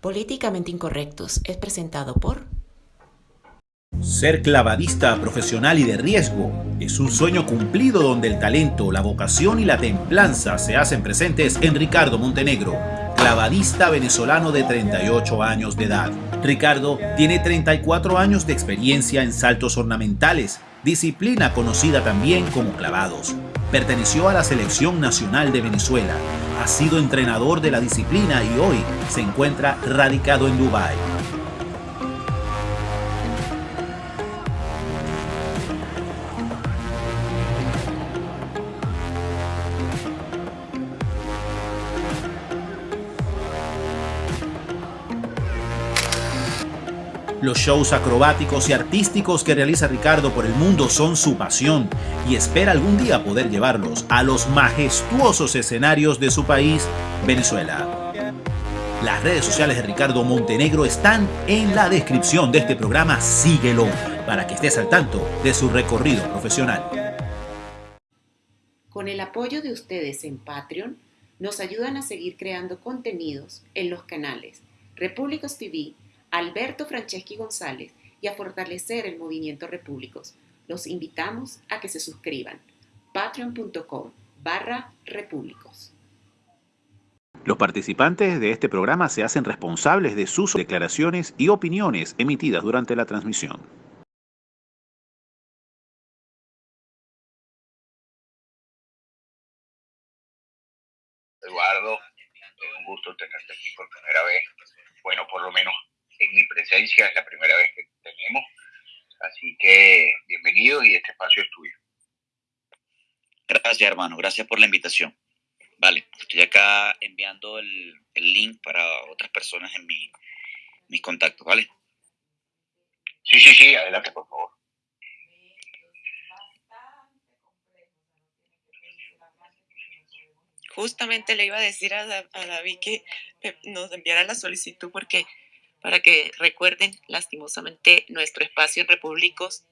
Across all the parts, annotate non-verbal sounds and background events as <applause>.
Políticamente Incorrectos es presentado por... Ser clavadista profesional y de riesgo es un sueño cumplido donde el talento, la vocación y la templanza se hacen presentes en Ricardo Montenegro, clavadista venezolano de 38 años de edad. Ricardo tiene 34 años de experiencia en saltos ornamentales, disciplina conocida también como clavados. Perteneció a la Selección Nacional de Venezuela, ha sido entrenador de la disciplina y hoy se encuentra radicado en Dubái. Los shows acrobáticos y artísticos que realiza Ricardo por el mundo son su pasión y espera algún día poder llevarlos a los majestuosos escenarios de su país, Venezuela. Las redes sociales de Ricardo Montenegro están en la descripción de este programa. Síguelo para que estés al tanto de su recorrido profesional. Con el apoyo de ustedes en Patreon, nos ayudan a seguir creando contenidos en los canales Repúblicos TV, Alberto Franceschi González y a fortalecer el movimiento Repúblicos. Los invitamos a que se suscriban. patreon.com barra repúblicos. Los participantes de este programa se hacen responsables de sus declaraciones y opiniones emitidas durante la transmisión. Eduardo, es un gusto tenerte aquí por primera vez. Bueno, por lo menos en mi presencia, es la primera vez que tenemos. Así que bienvenido y este espacio es tuyo. Gracias, hermano. Gracias por la invitación. Vale, estoy acá enviando el, link para otras personas en mi, mis contactos, ¿vale? Sí, sí, sí, adelante, por favor. Justamente le iba a decir a, a David que nos enviara la solicitud porque para que recuerden, lastimosamente, nuestro espacio en Repúblicos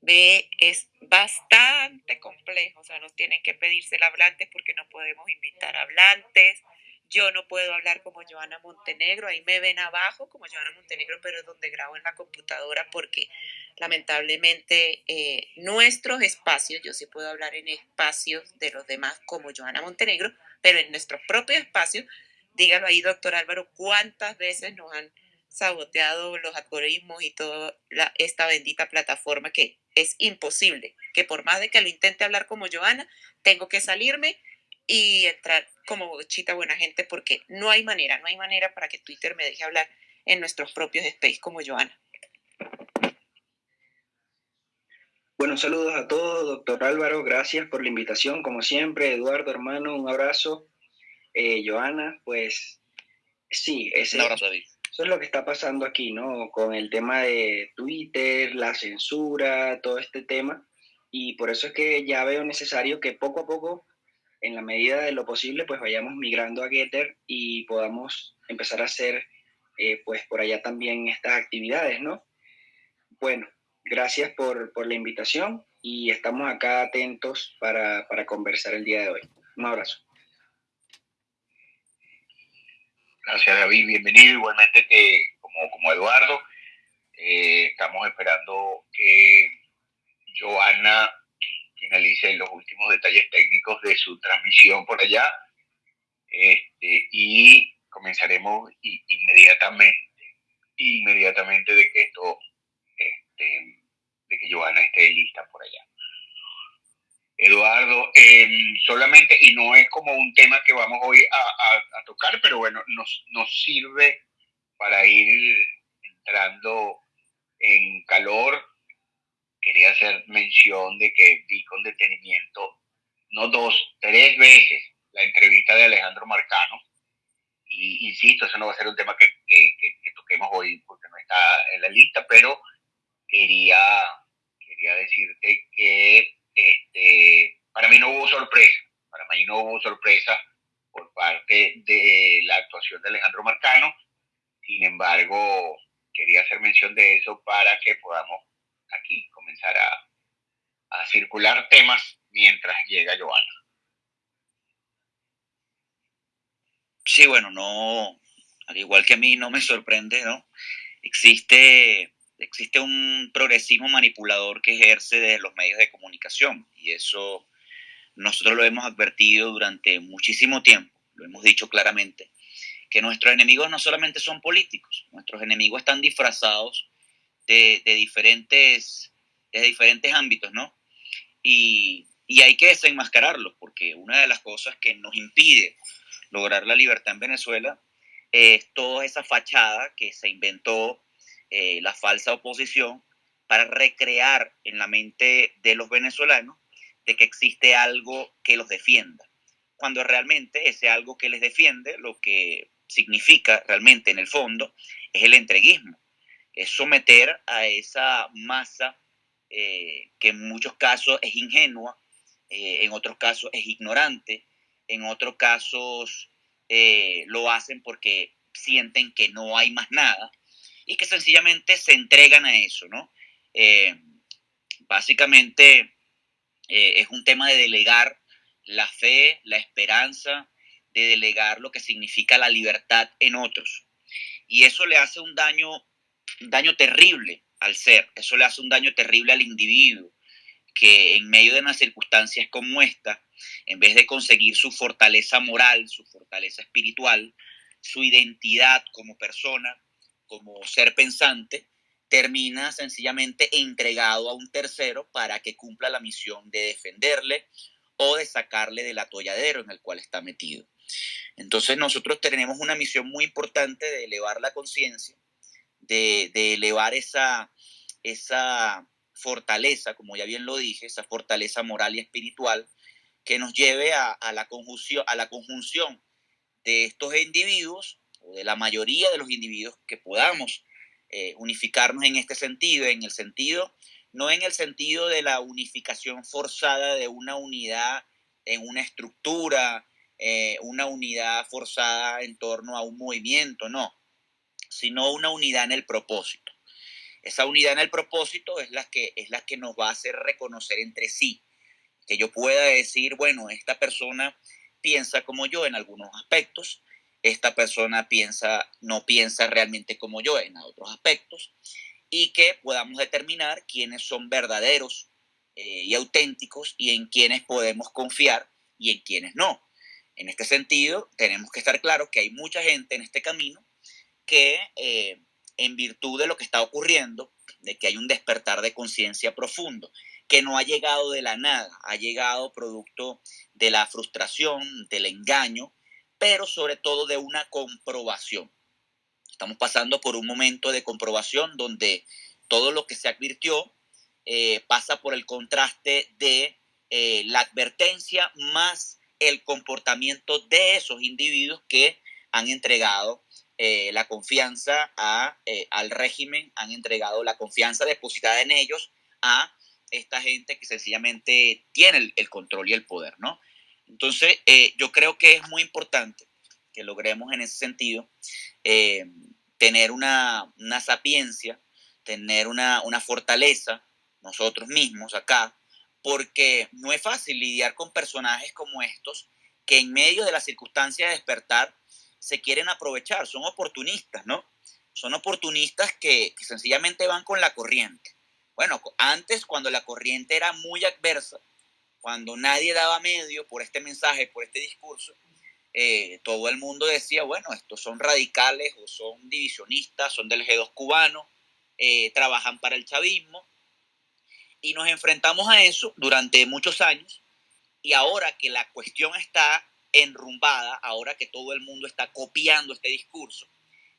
de, es bastante complejo, o sea, nos tienen que pedirse el hablante porque no podemos invitar hablantes. Yo no puedo hablar como Joana Montenegro, ahí me ven abajo como Joana Montenegro, pero es donde grabo en la computadora porque lamentablemente eh, nuestros espacios, yo sí puedo hablar en espacios de los demás como Joana Montenegro, pero en nuestros propios espacios, dígalo ahí, doctor Álvaro, cuántas veces nos han saboteado los algoritmos y toda esta bendita plataforma que es imposible, que por más de que lo intente hablar como Joana, tengo que salirme y entrar como chita buena gente porque no hay manera, no hay manera para que Twitter me deje hablar en nuestros propios space como Joana. Bueno, saludos a todos, doctor Álvaro, gracias por la invitación, como siempre, Eduardo, hermano, un abrazo. Eh, Joana, pues sí, ese, un abrazo, David eso es lo que está pasando aquí, ¿no? Con el tema de Twitter, la censura, todo este tema. Y por eso es que ya veo necesario que poco a poco, en la medida de lo posible, pues vayamos migrando a Getter y podamos empezar a hacer, eh, pues por allá también estas actividades, ¿no? Bueno, gracias por, por la invitación y estamos acá atentos para, para conversar el día de hoy. Un abrazo. Gracias David, bienvenido igualmente que como, como Eduardo. Eh, estamos esperando que Joana finalice los últimos detalles técnicos de su transmisión por allá este, y comenzaremos inmediatamente, inmediatamente de que esto, este, de que Joana esté lista por allá. Eduardo, em, solamente, y no es como un tema que vamos hoy a, tocar, pero bueno, nos, nos sirve para ir entrando en calor. Quería hacer mención de que vi con detenimiento, no dos, tres veces la entrevista de Alejandro Marcano. Y insisto, eso no va a ser un tema que, que toquemos hoy porque no está en la lista, pero quería, quería decirte que este, para mí no hubo sorpresa, para mí no hubo sorpresa por parte de la actuación de Alejandro Marcano. Sin embargo, quería hacer mención de eso para que podamos aquí comenzar a, a circular temas mientras llega Joana. Sí, bueno, no, al igual que a mí, no me sorprende, ¿no? Existe, existe un progresismo manipulador que ejerce desde los medios de comunicación y eso nosotros lo hemos advertido durante muchísimo tiempo, lo hemos dicho claramente, que nuestros enemigos no solamente son políticos, nuestros enemigos están disfrazados de, diferentes, de diferentes ámbitos, ¿no? Y, y hay que desenmascararlos, porque una de las cosas que nos impide lograr la libertad en Venezuela es toda esa fachada que se inventó eh, la falsa oposición para recrear en la mente de los venezolanos de que existe algo que los defienda, cuando realmente ese algo que les defiende lo que significa realmente en el fondo es el entreguismo, es someter a esa masa eh, que en muchos casos es ingenua, eh, en otros casos es ignorante, en otros casos lo hacen porque sienten que no hay más nada y que sencillamente se entregan a eso, ¿no? básicamente es un tema de delegar la fe, la esperanza, de delegar lo que significa la libertad en otros. Y eso le hace un daño, un daño terrible al ser, eso le hace un daño terrible al individuo, que en medio de unas circunstancias como esta, en vez de conseguir su fortaleza moral, su fortaleza espiritual, su identidad como persona, como ser pensante, termina sencillamente entregado a un tercero para que cumpla la misión de defenderle o de sacarle del atolladero en el cual está metido. Entonces nosotros tenemos una misión muy importante de elevar la conciencia, de, elevar esa, esa fortaleza, como ya bien lo dije, esa fortaleza moral y espiritual que nos lleve a, la, conjunción, a la conjunción de estos individuos de la mayoría de los individuos que podamos eh, unificarnos en este sentido, en el sentido, no en el sentido de la unificación forzada de una unidad en una estructura, eh, una unidad forzada en torno a un movimiento, no, sino una unidad en el propósito. Esa unidad en el propósito es la que, es la que nos va a hacer reconocer entre sí, que yo pueda decir, bueno, esta persona piensa como yo en algunos aspectos, esta persona piensa, no piensa realmente como yo en otros aspectos, y que podamos determinar quiénes son verdaderos eh, y auténticos y en quiénes podemos confiar y en quiénes no. En este sentido, tenemos que estar claros que hay mucha gente en este camino que, eh, en virtud de lo que está ocurriendo, de que hay un despertar de conciencia profundo, que no ha llegado de la nada, ha llegado producto de la frustración, del engaño, pero sobre todo de una comprobación. Estamos pasando por un momento de comprobación donde todo lo que se advirtió eh, pasa por el contraste de eh, la advertencia más el comportamiento de esos individuos que han entregado eh, la confianza a, eh, al régimen, han entregado la confianza depositada en ellos a esta gente que sencillamente tiene el, control y el poder, ¿no? Entonces, eh, yo creo que es muy importante que logremos en ese sentido tener una, una, sapiencia, tener una, una fortaleza nosotros mismos acá, porque no es fácil lidiar con personajes como estos que en medio de las circunstancias de despertar se quieren aprovechar, son oportunistas, ¿no? Son oportunistas que, sencillamente van con la corriente. Bueno, antes cuando la corriente era muy adversa, cuando nadie daba medio por este mensaje, por este discurso, eh, todo el mundo decía, bueno, estos son radicales o son divisionistas, son del G2 cubano, eh, trabajan para el chavismo, y nos enfrentamos a eso durante muchos años y ahora que la cuestión está enrumbada, ahora que todo el mundo está copiando este discurso,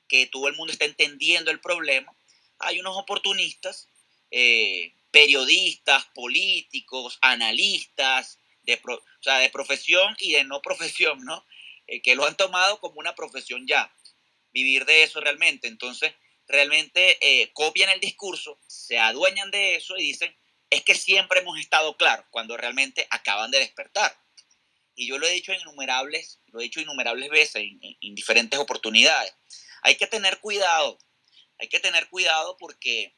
que todo el mundo está entendiendo el problema, hay unos oportunistas, eh, periodistas, políticos, analistas, de, o sea, de profesión y de no profesión, ¿no? Eh, que lo han tomado como una profesión ya, vivir de eso realmente. Entonces, realmente eh, copian el discurso, se adueñan de eso y dicen, es que siempre hemos estado claros cuando realmente acaban de despertar. y yo lo he dicho innumerables, lo he dicho innumerables veces en, diferentes oportunidades, hay que tener cuidado, hay que tener cuidado porque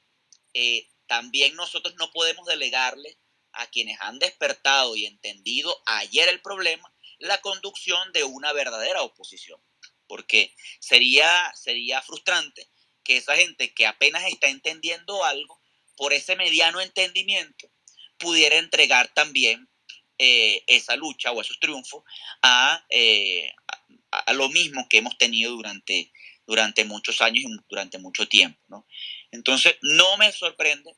eh, también nosotros no podemos delegarle a quienes han despertado y entendido ayer el problema la conducción de una verdadera oposición, porque sería, sería frustrante que esa gente que apenas está entendiendo algo, por ese mediano entendimiento, pudiera entregar también eh, esa lucha o esos triunfos eh, a, a, lo mismo que hemos tenido durante, durante muchos años y durante mucho tiempo. ¿no? Entonces, no me sorprende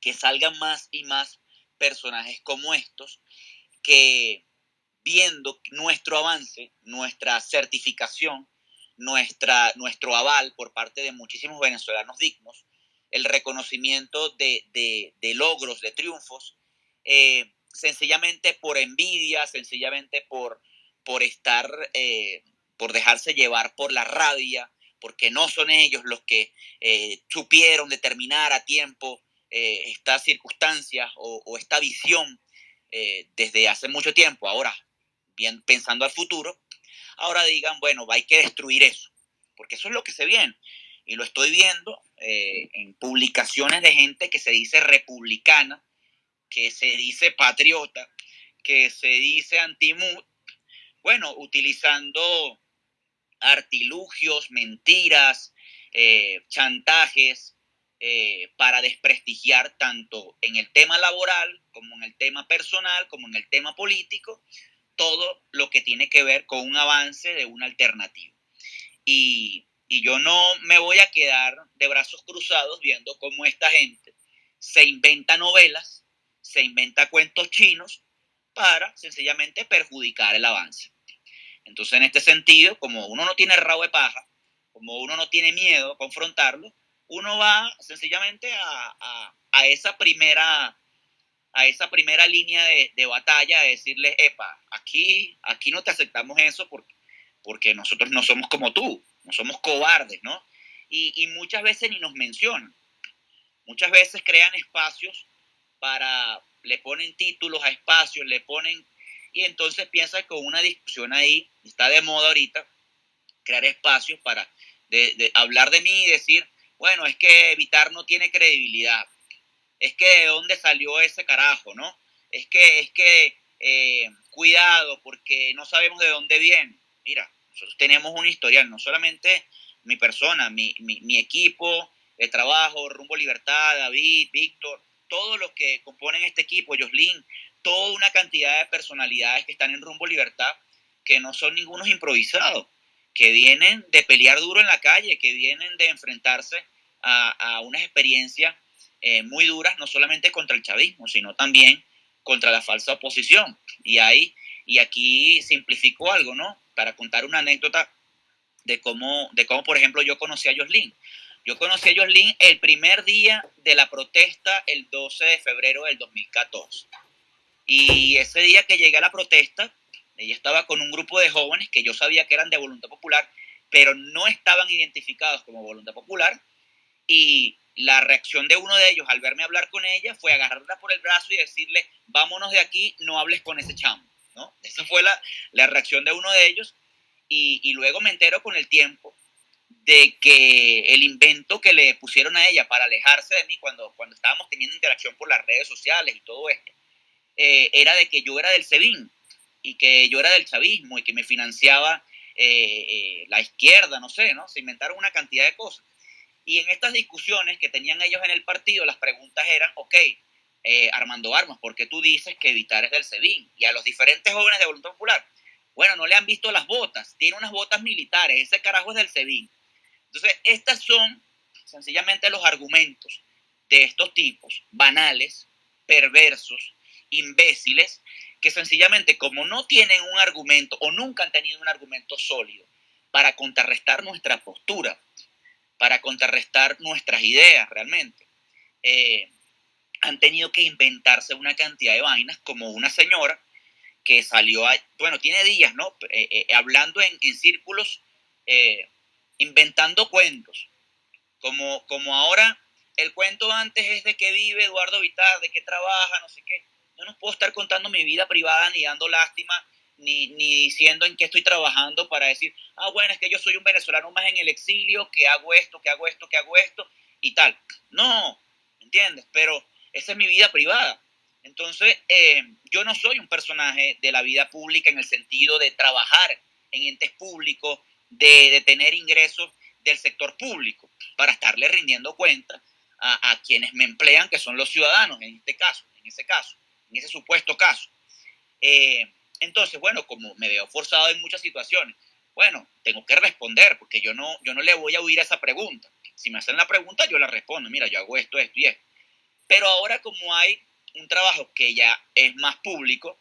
que salgan más y más personajes como estos que viendo nuestro avance, nuestra certificación, nuestra, nuestro aval por parte de muchísimos venezolanos dignos, el reconocimiento de, de, logros, de triunfos, eh, sencillamente por envidia, sencillamente por, por estar, eh, por dejarse llevar por la rabia, porque no son ellos los que eh, supieron determinar a tiempo eh, estas circunstancias o, esta visión desde hace mucho tiempo. Ahora, bien, pensando al futuro, ahora digan, bueno, hay que destruir eso, porque eso es lo que se viene. Y lo estoy viendo en publicaciones de gente que se dice republicana, que se dice patriota, que se dice antimut, bueno, utilizando artilugios, mentiras, eh, chantajes eh, para desprestigiar tanto en el tema laboral como en el tema personal, como en el tema político, todo lo que tiene que ver con un avance de una alternativa. Y, y yo no me voy a quedar de brazos cruzados viendo cómo esta gente se inventa novelas se inventa cuentos chinos para sencillamente perjudicar el avance. Entonces, en este sentido, como uno no tiene rabo de paja, como uno no tiene miedo a confrontarlo, uno va sencillamente a, esa primera a esa primera línea de, batalla, a decirle, epa, aquí, aquí no te aceptamos eso porque, porque nosotros no somos como tú, no somos cobardes, ¿no? Y, y muchas veces ni nos mencionan. Muchas veces crean espacios para, le ponen títulos a espacios, le ponen, y entonces piensa que una discusión ahí, está de moda ahorita, crear espacios para hablar de mí y decir, bueno, es que Evitar no tiene credibilidad, es que de dónde salió ese carajo, ¿no? Es que, es que, eh, cuidado, porque no sabemos de dónde viene. Mira, nosotros tenemos un historial, no solamente mi persona, mi, mi, mi equipo de trabajo, Rumbo Libertad, David, Víctor, todos los que componen este equipo, Joslin, toda una cantidad de personalidades que están en rumbo libertad, que no son ningunos improvisados, que vienen de pelear duro en la calle, que vienen de enfrentarse a, a unas experiencias eh, muy duras, no solamente contra el chavismo, sino también contra la falsa oposición. Y ahí, y aquí simplifico algo, ¿no? Para contar una anécdota de cómo, de cómo por ejemplo, yo conocí a Joslin. Yo conocí a Jocelyn el primer día de la protesta, el 12 de febrero del 2014. Y ese día que llegué a la protesta, ella estaba con un grupo de jóvenes que yo sabía que eran de Voluntad Popular, pero no estaban identificados como Voluntad Popular. Y la reacción de uno de ellos al verme hablar con ella fue agarrarla por el brazo y decirle, vámonos de aquí, no hables con ese chamo. ¿no? Esa fue la, la reacción de uno de ellos. Y, y luego me entero con el tiempo de que el invento que le pusieron a ella para alejarse de mí cuando, cuando estábamos teniendo interacción por las redes sociales y todo esto, eh, era de que yo era del SEBIN y que yo era del chavismo y que me financiaba eh, eh, la izquierda, no sé, ¿no? Se inventaron una cantidad de cosas. Y en estas discusiones que tenían ellos en el partido, las preguntas eran, ok, Armando Armas, ¿por qué tú dices que Evitar es del SEBIN? Y a los diferentes jóvenes de Voluntad Popular, bueno, no le han visto las botas, tiene unas botas militares, ese carajo es del SEBIN. Entonces, estos son sencillamente los argumentos de estos tipos, banales, perversos, imbéciles, que sencillamente como no tienen un argumento o nunca han tenido un argumento sólido para contrarrestar nuestra postura, para contrarrestar nuestras ideas realmente, eh, han tenido que inventarse una cantidad de vainas como una señora que salió, bueno, tiene días, ¿no? Eh, eh, hablando en, en círculos inventando cuentos. Como, como ahora el cuento antes es de que vive Eduardo Vitar, de que trabaja, no sé qué. Yo no puedo estar contando mi vida privada ni dando lástima ni, ni diciendo en qué estoy trabajando para decir, ah, bueno, es que yo soy un venezolano más en el exilio, que hago esto, que hago esto, que hago esto y tal. No, ¿entiendes? Pero esa es mi vida privada. Entonces, eh, yo no soy un personaje de la vida pública en el sentido de trabajar en entes públicos, de, de tener ingresos del sector público, para estarle rindiendo cuenta a, a, quienes me emplean, que son los ciudadanos, en este caso, en ese caso, en ese supuesto caso. Eh, entonces, bueno, como me veo forzado en muchas situaciones, bueno, tengo que responder, porque yo no, yo no le voy a oír a esa pregunta. Si me hacen la pregunta, yo la respondo, mira, yo hago esto, esto y esto. Pero ahora como hay un trabajo que ya es más público,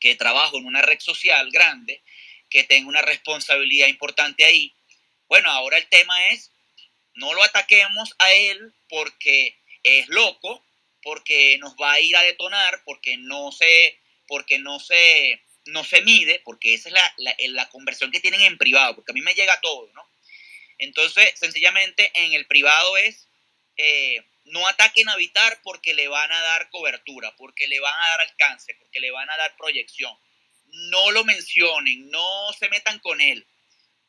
que trabajo en una red social grande, que tengo una responsabilidad importante ahí, bueno, ahora el tema es, no lo ataquemos a él porque es loco, porque nos va a ir a detonar, porque no se, porque no se, no se mide, porque esa es la, la, la conversión que tienen en privado, porque a mí me llega todo, ¿no? Entonces, sencillamente en el privado es, eh, no ataquen a Vitar porque le van a dar cobertura, porque le van a dar alcance, porque le van a dar proyección. No lo mencionen, no se metan con él.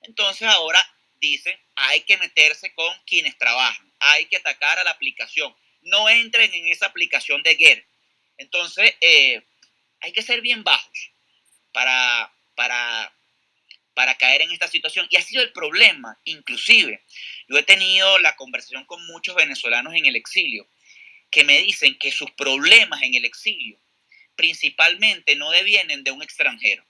Entonces ahora dicen, hay que meterse con quienes trabajan, hay que atacar a la aplicación. No entren en esa aplicación de Get. Entonces, eh, hay que ser bien bajos para, para, para caer en esta situación. Y ha sido el problema, inclusive. Yo he tenido la conversación con muchos venezolanos en el exilio que me dicen que sus problemas en el exilio principalmente no devienen de un extranjero.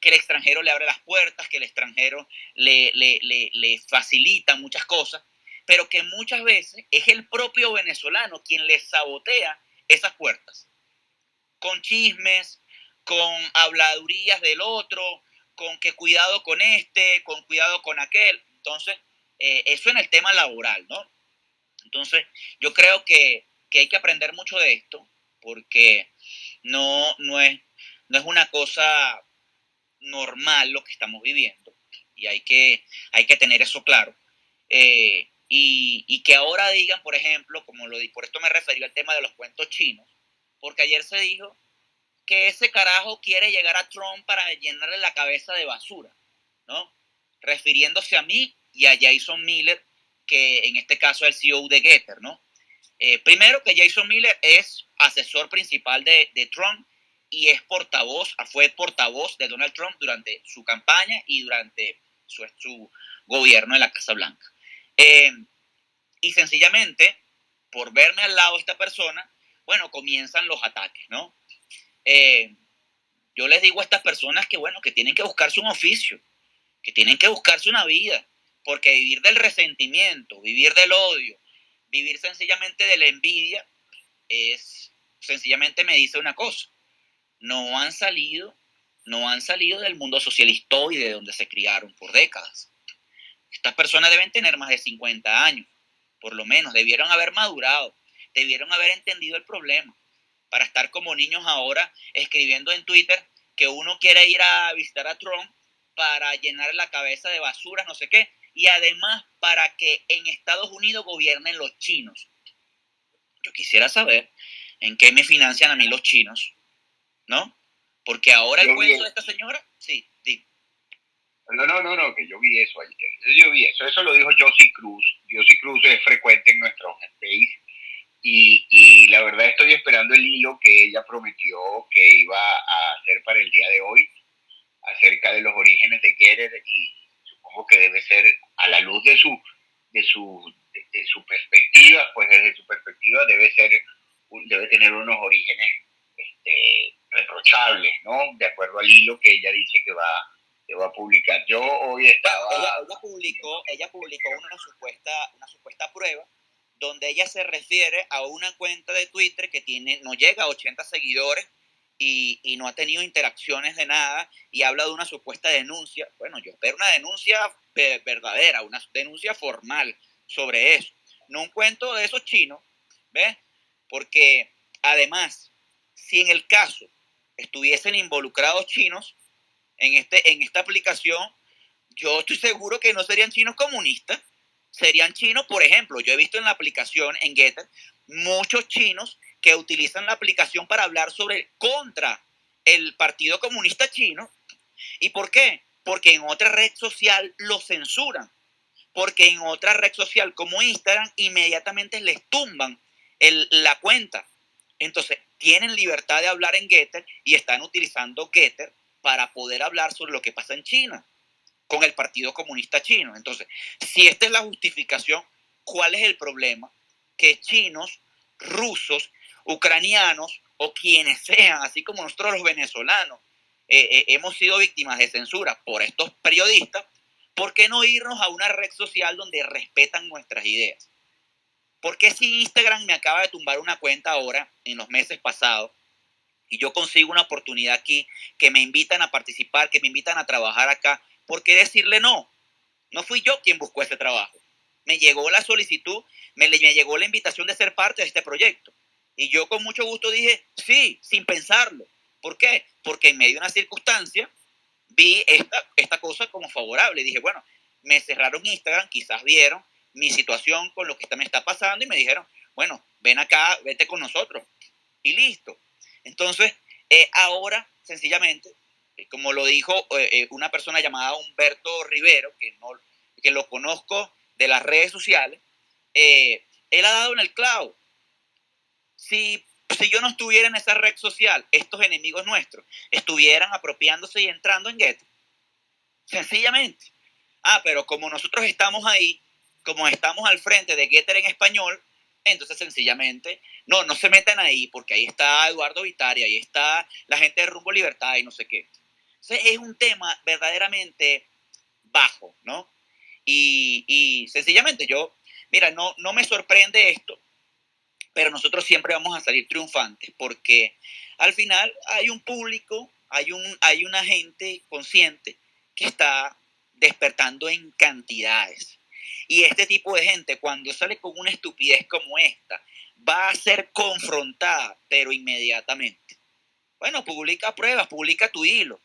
Que el extranjero le abre las puertas, que el extranjero le, le, le, le facilita muchas cosas, pero que muchas veces es el propio venezolano quien le sabotea esas puertas. Con chismes, con habladurías del otro, con que cuidado con este, con cuidado con aquel. Entonces, eh, eso en el tema laboral, ¿no? Entonces, yo creo que, que, hay que aprender mucho de esto, porque no, no, es, no es una cosa normal lo que estamos viviendo, y hay que, hay que tener eso claro. Eh, y, y, que ahora digan, por ejemplo, como lo por esto me referí al tema de los cuentos chinos, porque ayer se dijo que ese carajo quiere llegar a Trump para llenarle la cabeza de basura, ¿no? Refiriéndose a mí y a Jason Miller, que en este caso es el CEO de Getter, ¿no? Eh, primero que Jason Miller es asesor principal de, de, Trump y es portavoz, fue portavoz de Donald Trump durante su campaña y durante su, su gobierno en la Casa Blanca. Eh, y sencillamente, por verme al lado de esta persona, bueno, comienzan los ataques, ¿no? Eh, yo les digo a estas personas que, bueno, que tienen que buscarse un oficio, que tienen que buscarse una vida, porque vivir del resentimiento, vivir del odio, vivir sencillamente de la envidia, es sencillamente me dice una cosa, no han salido, no han salido del mundo y de donde se criaron por décadas. Estas personas deben tener más de 50 años, por lo menos, debieron haber madurado, debieron haber entendido el problema, para estar como niños ahora escribiendo en Twitter que uno quiere ir a visitar a Trump para llenar la cabeza de basura, no sé qué, y además para que en Estados Unidos gobiernen los chinos. Yo quisiera saber en qué me financian a mí los chinos, ¿no? Porque ahora el cuento de esta señora, sí, sí. No, no, no, no, que yo vi eso ayer. Yo vi eso, eso lo dijo Josie Cruz. Josie Cruz es frecuente en nuestro space y, y, la verdad estoy esperando el hilo que ella prometió que iba a hacer para el día de hoy acerca de los orígenes de Getter y supongo que debe ser a la luz de su, de su, de su perspectiva, pues desde su perspectiva debe ser, debe tener unos orígenes este, reprochables, ¿no? De acuerdo al hilo que ella dice que va, va a publicar. Yo hoy estaba... Ella, ella publicó, ella publicó una supuesta, una supuesta prueba donde ella se refiere a una cuenta de Twitter que tiene, no llega a 80 seguidores y, y, no ha tenido interacciones de nada y habla de una supuesta denuncia. Bueno, yo espero una denuncia verdadera, una denuncia formal sobre eso. No un cuento de esos chinos, ¿ves? Porque además, si en el caso estuviesen involucrados chinos en, este, en esta aplicación, yo estoy seguro que no serían chinos comunistas, serían chinos, por ejemplo, yo he visto en la aplicación, en Getter, muchos chinos que utilizan la aplicación para hablar sobre contra el Partido Comunista Chino. ¿Y por qué? Porque en otra red social lo censuran. Porque en otra red social como Instagram inmediatamente les tumban la cuenta. Entonces, tienen libertad de hablar en Getter y están utilizando Getter para poder hablar sobre lo que pasa en China con el Partido Comunista Chino. Entonces, si esta es la justificación, ¿cuál es el problema? Que chinos, rusos, ucranianos o quienes sean, así como nosotros los venezolanos, eh, eh, hemos sido víctimas de censura por estos periodistas, ¿por qué no irnos a una red social donde respetan nuestras ideas? ¿Por qué si Instagram me acaba de tumbar una cuenta ahora, en los meses pasados, y yo consigo una oportunidad aquí, que me invitan a participar, que me invitan a trabajar acá, ¿por qué decirle no? No fui yo quien buscó ese trabajo. Me llegó la solicitud, me, me llegó la invitación de ser parte de este proyecto. Y yo con mucho gusto dije, sí, sin pensarlo. ¿Por qué? Porque en medio de una circunstancia vi esta, esta cosa como favorable. Dije, bueno, me cerraron Instagram, quizás vieron mi situación con lo que me está pasando y me dijeron, bueno, ven acá, vete con nosotros. Y listo. Entonces, eh, ahora, sencillamente, eh, como lo dijo eh, una persona llamada Humberto Rivero, que, no, que lo conozco de las redes sociales, él ha dado en el clavo. Si, si yo no estuviera en esa red social, estos enemigos nuestros estuvieran apropiándose y entrando en Getter. Sencillamente. Ah, pero como nosotros estamos ahí, como estamos al frente de Getter en español, entonces sencillamente, no, no se metan ahí, porque ahí está Eduardo Vitari, ahí está la gente de Rumbo Libertad y no sé qué es un tema verdaderamente bajo, ¿no? Y, sencillamente yo, mira, no, no me sorprende esto, pero nosotros siempre vamos a salir triunfantes porque al final hay un público, hay, un, hay una gente consciente que está despertando en cantidades. Y este tipo de gente, cuando sale con una estupidez como esta, va a ser confrontada, pero inmediatamente. Bueno, publica pruebas, publica tu hilo.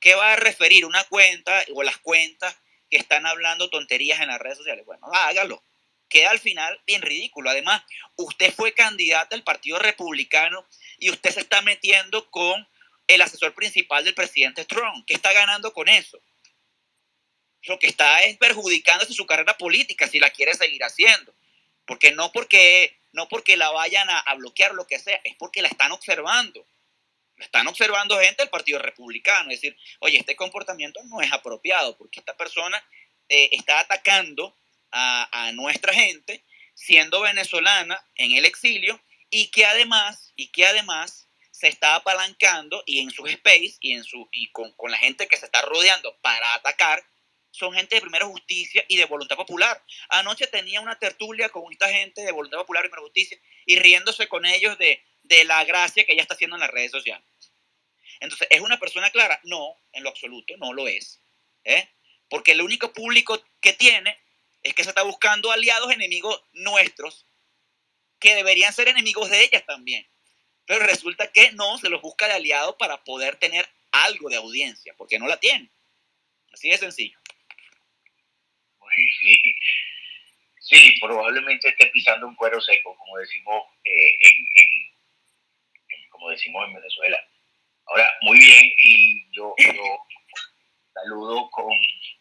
¿Qué va a referir una cuenta o las cuentas que están hablando tonterías en las redes sociales? Bueno, hágalo. Queda al final bien ridículo. Además, usted fue candidata al Partido Republicano y usted se está metiendo con el asesor principal del presidente Trump. ¿Qué está ganando con eso? Lo que está es perjudicándose su carrera política si la quiere seguir haciendo. Porque no porque, no porque la vayan a, a bloquear lo que sea, es porque la están observando están observando gente del Partido Republicano, es decir, oye, este comportamiento no es apropiado porque esta persona eh, está atacando a, a, nuestra gente siendo venezolana en el exilio y que además, y que además se está apalancando y en sus space y, en su, y con, con la gente que se está rodeando para atacar, son gente de primera justicia y de voluntad popular. Anoche tenía una tertulia con esta gente de voluntad popular y primera justicia y riéndose con ellos de, de la gracia que ella está haciendo en las redes sociales. Entonces, ¿es una persona clara? No, en lo absoluto, no lo es. ¿eh? Porque el único público que tiene es que se está buscando aliados enemigos nuestros, que deberían ser enemigos de ellas también. Pero resulta que no, se los busca de aliados para poder tener algo de audiencia, porque no la tiene. Así de sencillo. Sí, probablemente esté pisando un cuero seco, como decimos eh, en como decimos en Venezuela. Ahora, muy bien, y yo, saludo con,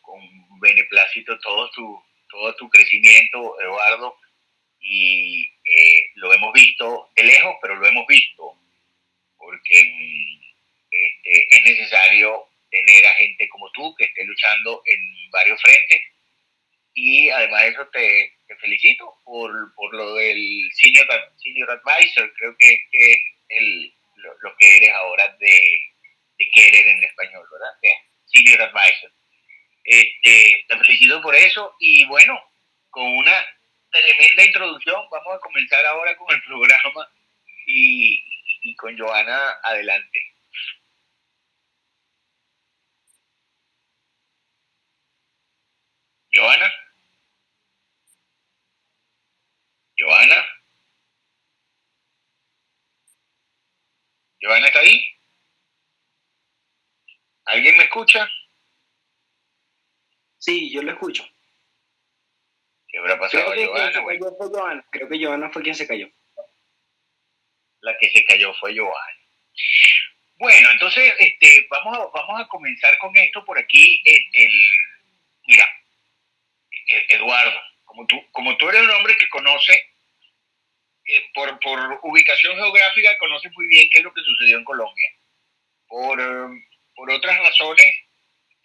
con, beneplácito todo tu, todo tu crecimiento, Eduardo, y eh, lo hemos visto de lejos, pero lo hemos visto, porque mm, este, es necesario tener a gente como tú que esté luchando en varios frentes. Y además de eso te, felicito por, por, lo del senior, senior advisor, creo que, que el, lo, que eres ahora de, de, querer en español, ¿verdad? Senior advisor. Este, te felicito por eso y bueno, con una tremenda introducción, vamos a comenzar ahora con el programa y, y con Joana adelante. Joana. Joana. ¿Giovanna está ahí? ¿Alguien me escucha? Sí, yo lo escucho. ¿Qué habrá pasado Creo que Giovanna? fue Giovanna. Creo que Giovanna fue quien se cayó. La que se cayó fue Giovanna. Bueno, entonces este, vamos, a, vamos a comenzar con esto por aquí. El, mira, e, Eduardo, como tú, como tú eres un hombre que conoce, eh, por, por ubicación geográfica, conoces muy bien qué es lo que sucedió en Colombia. Por, por otras razones,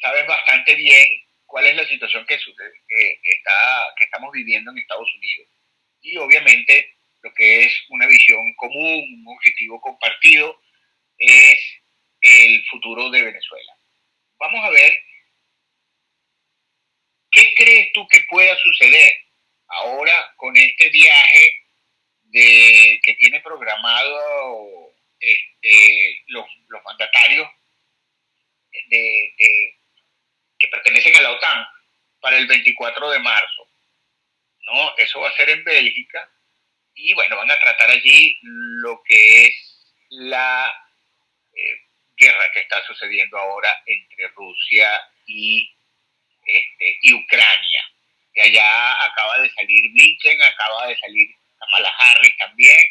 sabes bastante bien cuál es la situación que, que, está, que estamos viviendo en Estados Unidos. Y obviamente lo que es una visión común, un objetivo compartido, es el futuro de Venezuela. Vamos a ver qué crees tú que pueda suceder ahora con este viaje de, que tiene programado este, los, los mandatarios de, que pertenecen a la OTAN para el 24 de marzo. ¿no? Eso va a ser en Bélgica y bueno, van a tratar allí lo que es la eh, guerra que está sucediendo ahora entre Rusia y, este, y Ucrania. Que allá acaba de salir Blinken, acaba de salir Kamala Harris también,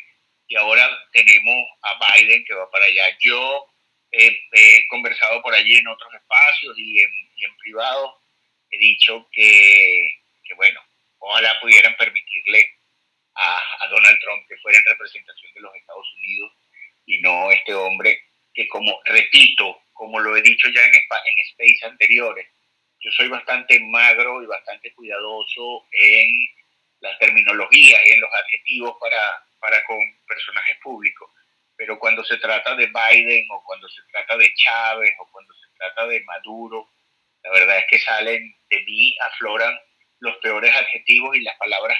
y ahora tenemos a Biden que va para allá. Yo he conversado por allí en otros espacios y en, en privado. He dicho que, que, bueno, ojalá pudieran permitirle a, a, Donald Trump que fuera en representación de los Estados Unidos y no este hombre que como, repito, como lo he dicho ya en, en space anteriores, yo soy bastante magro y bastante cuidadoso en las terminologías y en los adjetivos para, para con personajes públicos pero cuando se trata de Biden o cuando se trata de Chávez o cuando se trata de Maduro, la verdad es que salen de mí, afloran los peores adjetivos y las palabras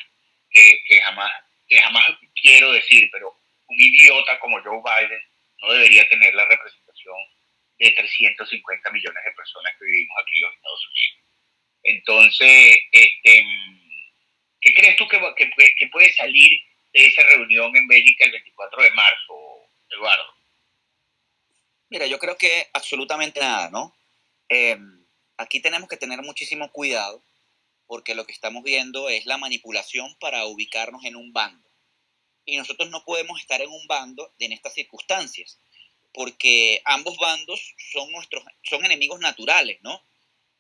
que, que, jamás, que jamás quiero decir, pero un idiota como Joe Biden no debería tener la representación de 350 millones de personas que vivimos aquí en los Estados Unidos. Entonces, este, ¿qué crees tú que, puede salir de esa reunión en Bélgica el 24 de marzo? Eduardo? Mira, yo creo que absolutamente nada, ¿no? Em, aquí tenemos que tener muchísimo cuidado porque lo que estamos viendo es la manipulación para ubicarnos en un bando. Y nosotros no podemos estar en un bando en estas circunstancias, porque ambos bandos son, nuestros, son enemigos naturales, ¿no?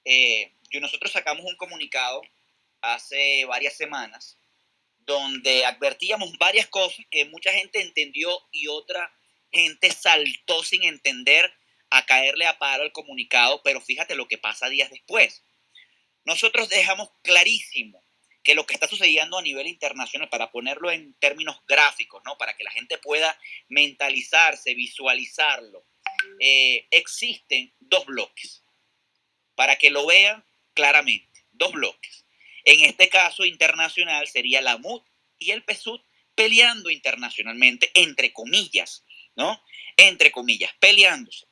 Eh, nosotros sacamos un comunicado hace varias semanas donde advertíamos varias cosas que mucha gente entendió y otra gente saltó sin entender a caerle a paro el comunicado, pero fíjate lo que pasa días después. Nosotros dejamos clarísimo que lo que está sucediendo a nivel internacional, para ponerlo en términos gráficos, ¿no? para que la gente pueda mentalizarse, visualizarlo, eh, existen dos bloques, para que lo vean claramente, dos bloques. En este caso internacional sería la MUD y el PSUD peleando internacionalmente, entre comillas, ¿no? Entre comillas, peleándose.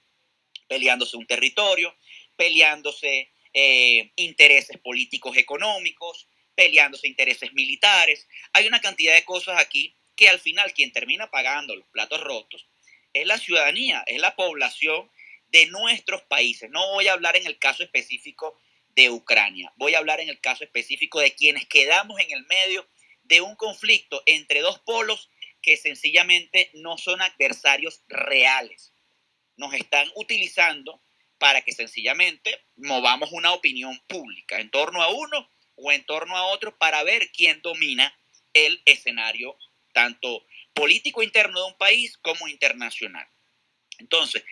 Peleándose un territorio, peleándose eh, intereses políticos económicos, peleándose intereses militares. Hay una cantidad de cosas aquí que al final quien termina pagando los platos rotos es la ciudadanía, es la población de nuestros países. No voy a hablar en el caso específico de Ucrania, voy a hablar en el caso específico de quienes quedamos en el medio de un conflicto entre dos polos que sencillamente no son adversarios reales. Nos están utilizando para que sencillamente movamos una opinión pública en torno a uno o en torno a otro para ver quién domina el escenario tanto político interno de un país como internacional. Entonces,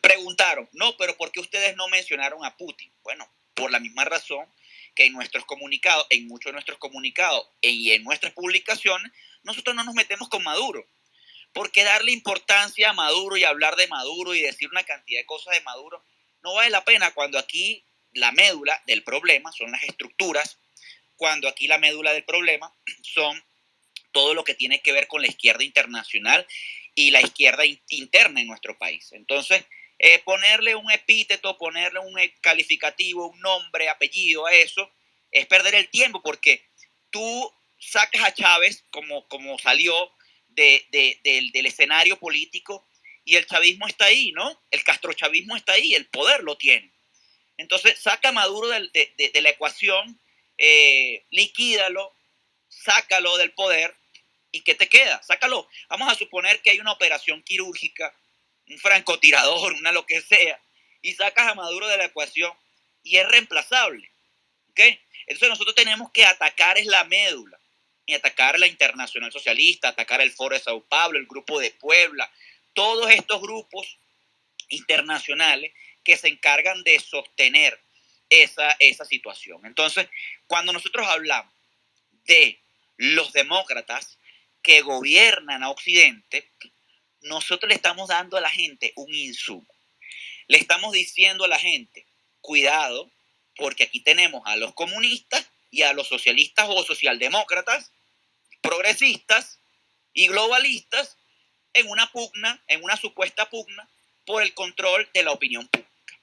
preguntaron, no, pero ¿por qué ustedes no mencionaron a Putin? Bueno, por la misma razón que en nuestros comunicados, en muchos de nuestros comunicados y en nuestras publicaciones, nosotros no nos metemos con Maduro. Porque darle importancia a Maduro y hablar de Maduro y decir una cantidad de cosas de Maduro no vale la pena cuando aquí la médula del problema son las estructuras, cuando aquí la médula del problema son todo lo que tiene que ver con la izquierda internacional y la izquierda interna en nuestro país. Entonces, eh, ponerle un epíteto, ponerle un calificativo, un nombre, apellido a eso, es perder el tiempo porque tú sacas a Chávez como, como salió de, del, escenario político y el chavismo está ahí, ¿no? El castrochavismo está ahí, el poder lo tiene. Entonces, saca a Maduro de, la ecuación, eh, liquídalo, sácalo del poder y ¿qué te queda? Sácalo. Vamos a suponer que hay una operación quirúrgica un francotirador, una lo que sea, y sacas a Maduro de la ecuación y es reemplazable. Entonces nosotros tenemos que atacar es la médula y atacar la Internacional Socialista, atacar el Foro de Sao Paulo, el Grupo de Puebla, todos estos grupos internacionales que se encargan de sostener esa, esa situación. Entonces, cuando nosotros hablamos de los demócratas que gobiernan a Occidente, nosotros le estamos dando a la gente un insumo. Le estamos diciendo a la gente, cuidado, porque aquí tenemos a los comunistas y a los socialistas o socialdemócratas, progresistas y globalistas en una pugna, en una supuesta pugna por el control de la opinión pública.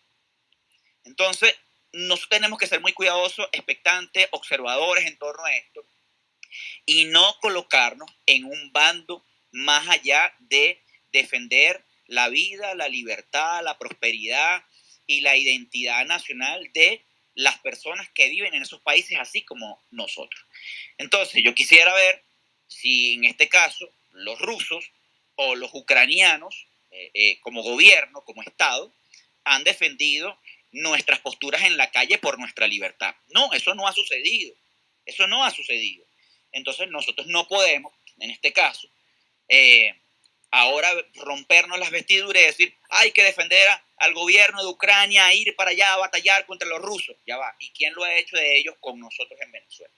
Entonces, nosotros tenemos que ser muy cuidadosos, expectantes, observadores en torno a esto y no colocarnos en un bando más allá de defender la vida, la libertad, la prosperidad y la identidad nacional de las personas que viven en esos países, así como nosotros. Entonces, yo quisiera ver si en este caso los rusos o los ucranianos, eh, eh, como gobierno, como Estado, han defendido nuestras posturas en la calle por nuestra libertad. No, eso no ha sucedido. Eso no ha sucedido. Entonces nosotros no podemos, en este caso, eh, ahora rompernos las vestiduras y decir, hay que defender al gobierno de Ucrania, ir para allá a batallar contra los rusos. Ya va. ¿Y quién lo ha hecho de ellos con nosotros en Venezuela?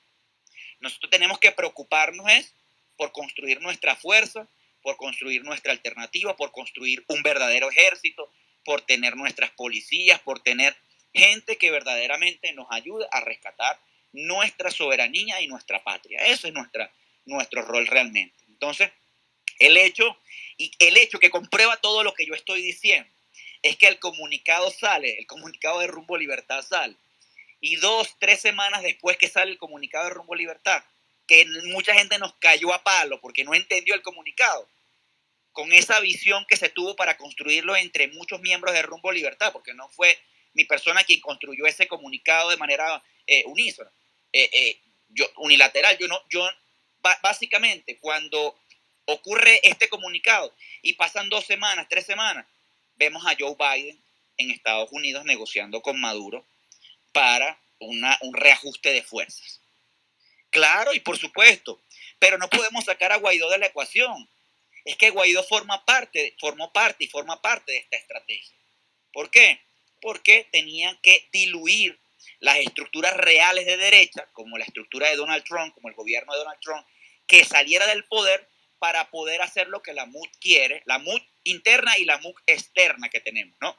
Nosotros tenemos que preocuparnos es por construir nuestra fuerza, por construir nuestra alternativa, por construir un verdadero ejército, por tener nuestras policías, por tener gente que verdaderamente nos ayude a rescatar nuestra soberanía y nuestra patria. Ese es nuestra, nuestro rol realmente. Entonces, el hecho, y el hecho que comprueba todo lo que yo estoy diciendo, es que el comunicado sale, el comunicado de Rumbo Libertad sale, y dos, tres semanas después que sale el comunicado de Rumbo Libertad, que mucha gente nos cayó a palo porque no entendió el comunicado, con esa visión que se tuvo para construirlo entre muchos miembros de Rumbo Libertad, porque no fue mi persona quien construyó ese comunicado de manera eh, eh, eh, yo, unilateral. Yo no, yo básicamente cuando ocurre este comunicado y pasan dos semanas, tres semanas, vemos a Joe Biden en Estados Unidos negociando con Maduro para una, un reajuste de fuerzas. Claro, y por supuesto, pero no podemos sacar a Guaidó de la ecuación es que Guaidó forma parte, formó parte y forma parte de esta estrategia. ¿Por qué? Porque tenían que diluir las estructuras reales de derecha, como la estructura de Donald Trump, como el gobierno de Donald Trump, que saliera del poder para poder hacer lo que la MUD quiere, la MUD interna y la MUD externa que tenemos, ¿no?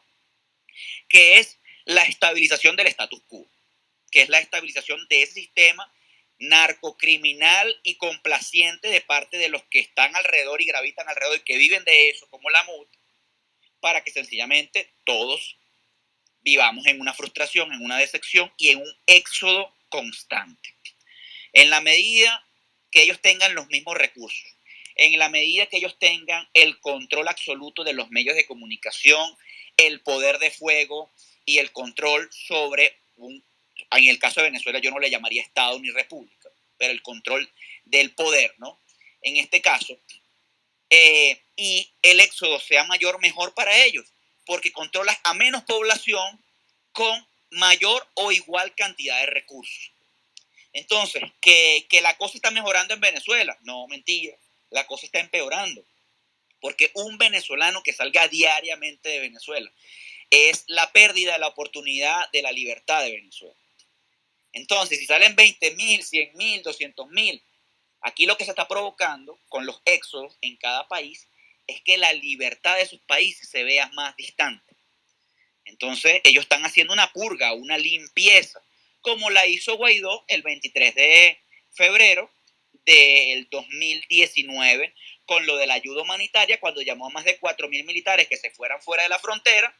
Que es la estabilización del status quo, que es la estabilización de ese sistema narcocriminal y complaciente de parte de los que están alrededor y gravitan alrededor y que viven de eso, como la MUT, para que sencillamente todos vivamos en una frustración, en una decepción y en un éxodo constante. En la medida que ellos tengan los mismos recursos, en la medida que ellos tengan el control absoluto de los medios de comunicación, el poder de fuego y el control sobre un en el caso de Venezuela yo no le llamaría Estado ni República, pero el control del poder, ¿no? En este caso, eh, y el éxodo sea mayor, mejor para ellos, porque controlas a menos población con mayor o igual cantidad de recursos. Entonces, que, que la cosa está mejorando en Venezuela, no, mentira, la cosa está empeorando, porque un venezolano que salga diariamente de Venezuela es la pérdida de la oportunidad de la libertad de Venezuela. Entonces, si salen 20 mil, 100 mil, 200 mil, aquí lo que se está provocando con los éxodos en cada país es que la libertad de sus países se vea más distante. Entonces, ellos están haciendo una purga, una limpieza, como la hizo Guaidó el 23 de febrero del 2019 con lo de la ayuda humanitaria, cuando llamó a más de 4 mil militares que se fueran fuera de la frontera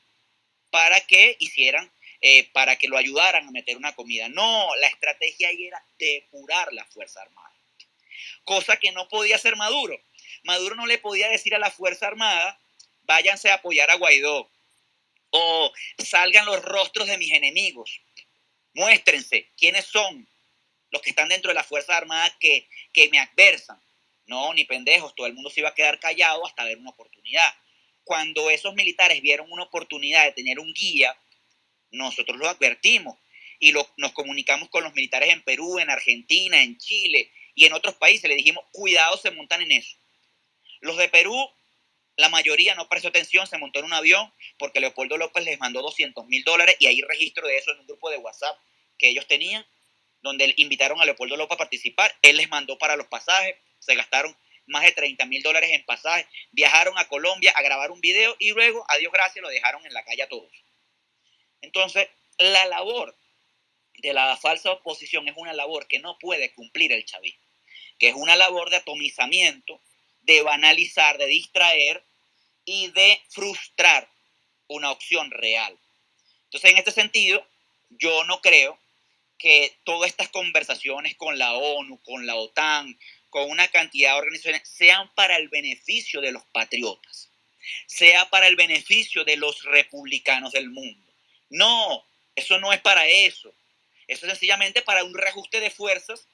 para que hicieran eh, para que lo ayudaran a meter una comida. No, la estrategia ahí era depurar la Fuerza Armada. Cosa que no podía hacer Maduro. Maduro no le podía decir a la Fuerza Armada, váyanse a apoyar a Guaidó. O salgan los rostros de mis enemigos. Muéstrense quiénes son los que están dentro de la Fuerza Armada que, que me adversan. No, ni pendejos, todo el mundo se iba a quedar callado hasta ver una oportunidad. cuando esos militares vieron una oportunidad de tener un guía, nosotros lo advertimos y nos comunicamos con los militares en Perú, en Argentina, en Chile y en otros países. Le dijimos, cuidado, se montan en eso. Los de Perú, la mayoría no prestó atención, se montó en un avión porque Leopoldo López les mandó 200 mil dólares y hay registro de eso en un grupo de WhatsApp que ellos tenían, donde invitaron a Leopoldo López a participar. Él les mandó para los pasajes, se gastaron más de 30 mil dólares en pasajes, viajaron a Colombia a grabar un video y luego, a Dios gracias, lo dejaron en la calle a todos. Entonces, la labor de la falsa oposición es una labor que no puede cumplir el chavismo, que es una labor de atomizamiento, de banalizar, de distraer y de frustrar una opción real. Entonces, en este sentido, yo no creo que todas estas conversaciones con la ONU, con la OTAN, con una cantidad de organizaciones, sean para el beneficio de los patriotas, sea para el beneficio de los republicanos del mundo. No, eso no es para eso. Eso es sencillamente para un reajuste de fuerzas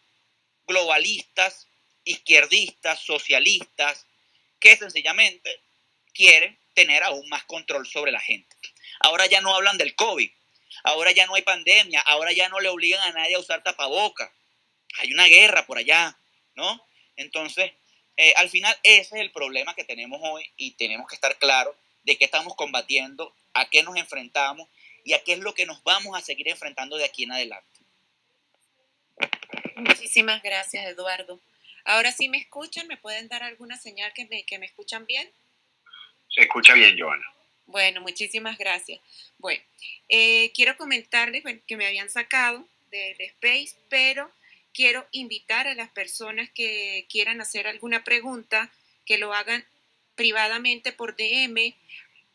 globalistas, izquierdistas, socialistas, que sencillamente quieren tener aún más control sobre la gente. Ahora ya no hablan del COVID, ahora ya no hay pandemia, ahora ya no le obligan a nadie a usar tapaboca. Hay una guerra por allá, ¿no? Entonces, eh, al final ese es el problema que tenemos hoy y tenemos que estar claros de qué estamos combatiendo, a qué nos enfrentamos y a qué es lo que nos vamos a seguir enfrentando de aquí en adelante. Muchísimas gracias, Eduardo. Ahora sí me escuchan, ¿me pueden dar alguna señal que me, que me escuchan bien? Se escucha bien, Joana. Bueno, muchísimas gracias. Bueno, eh, quiero comentarles que me habían sacado del Space, pero quiero invitar a las personas que quieran hacer alguna pregunta que lo hagan privadamente por DM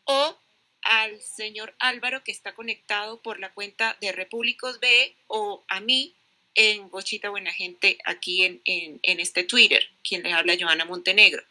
o al señor Álvaro que está conectado por la cuenta de Repúblicos B o a mí en Bochita Buena Gente aquí en, en este Twitter, quien les habla Joana Montenegro.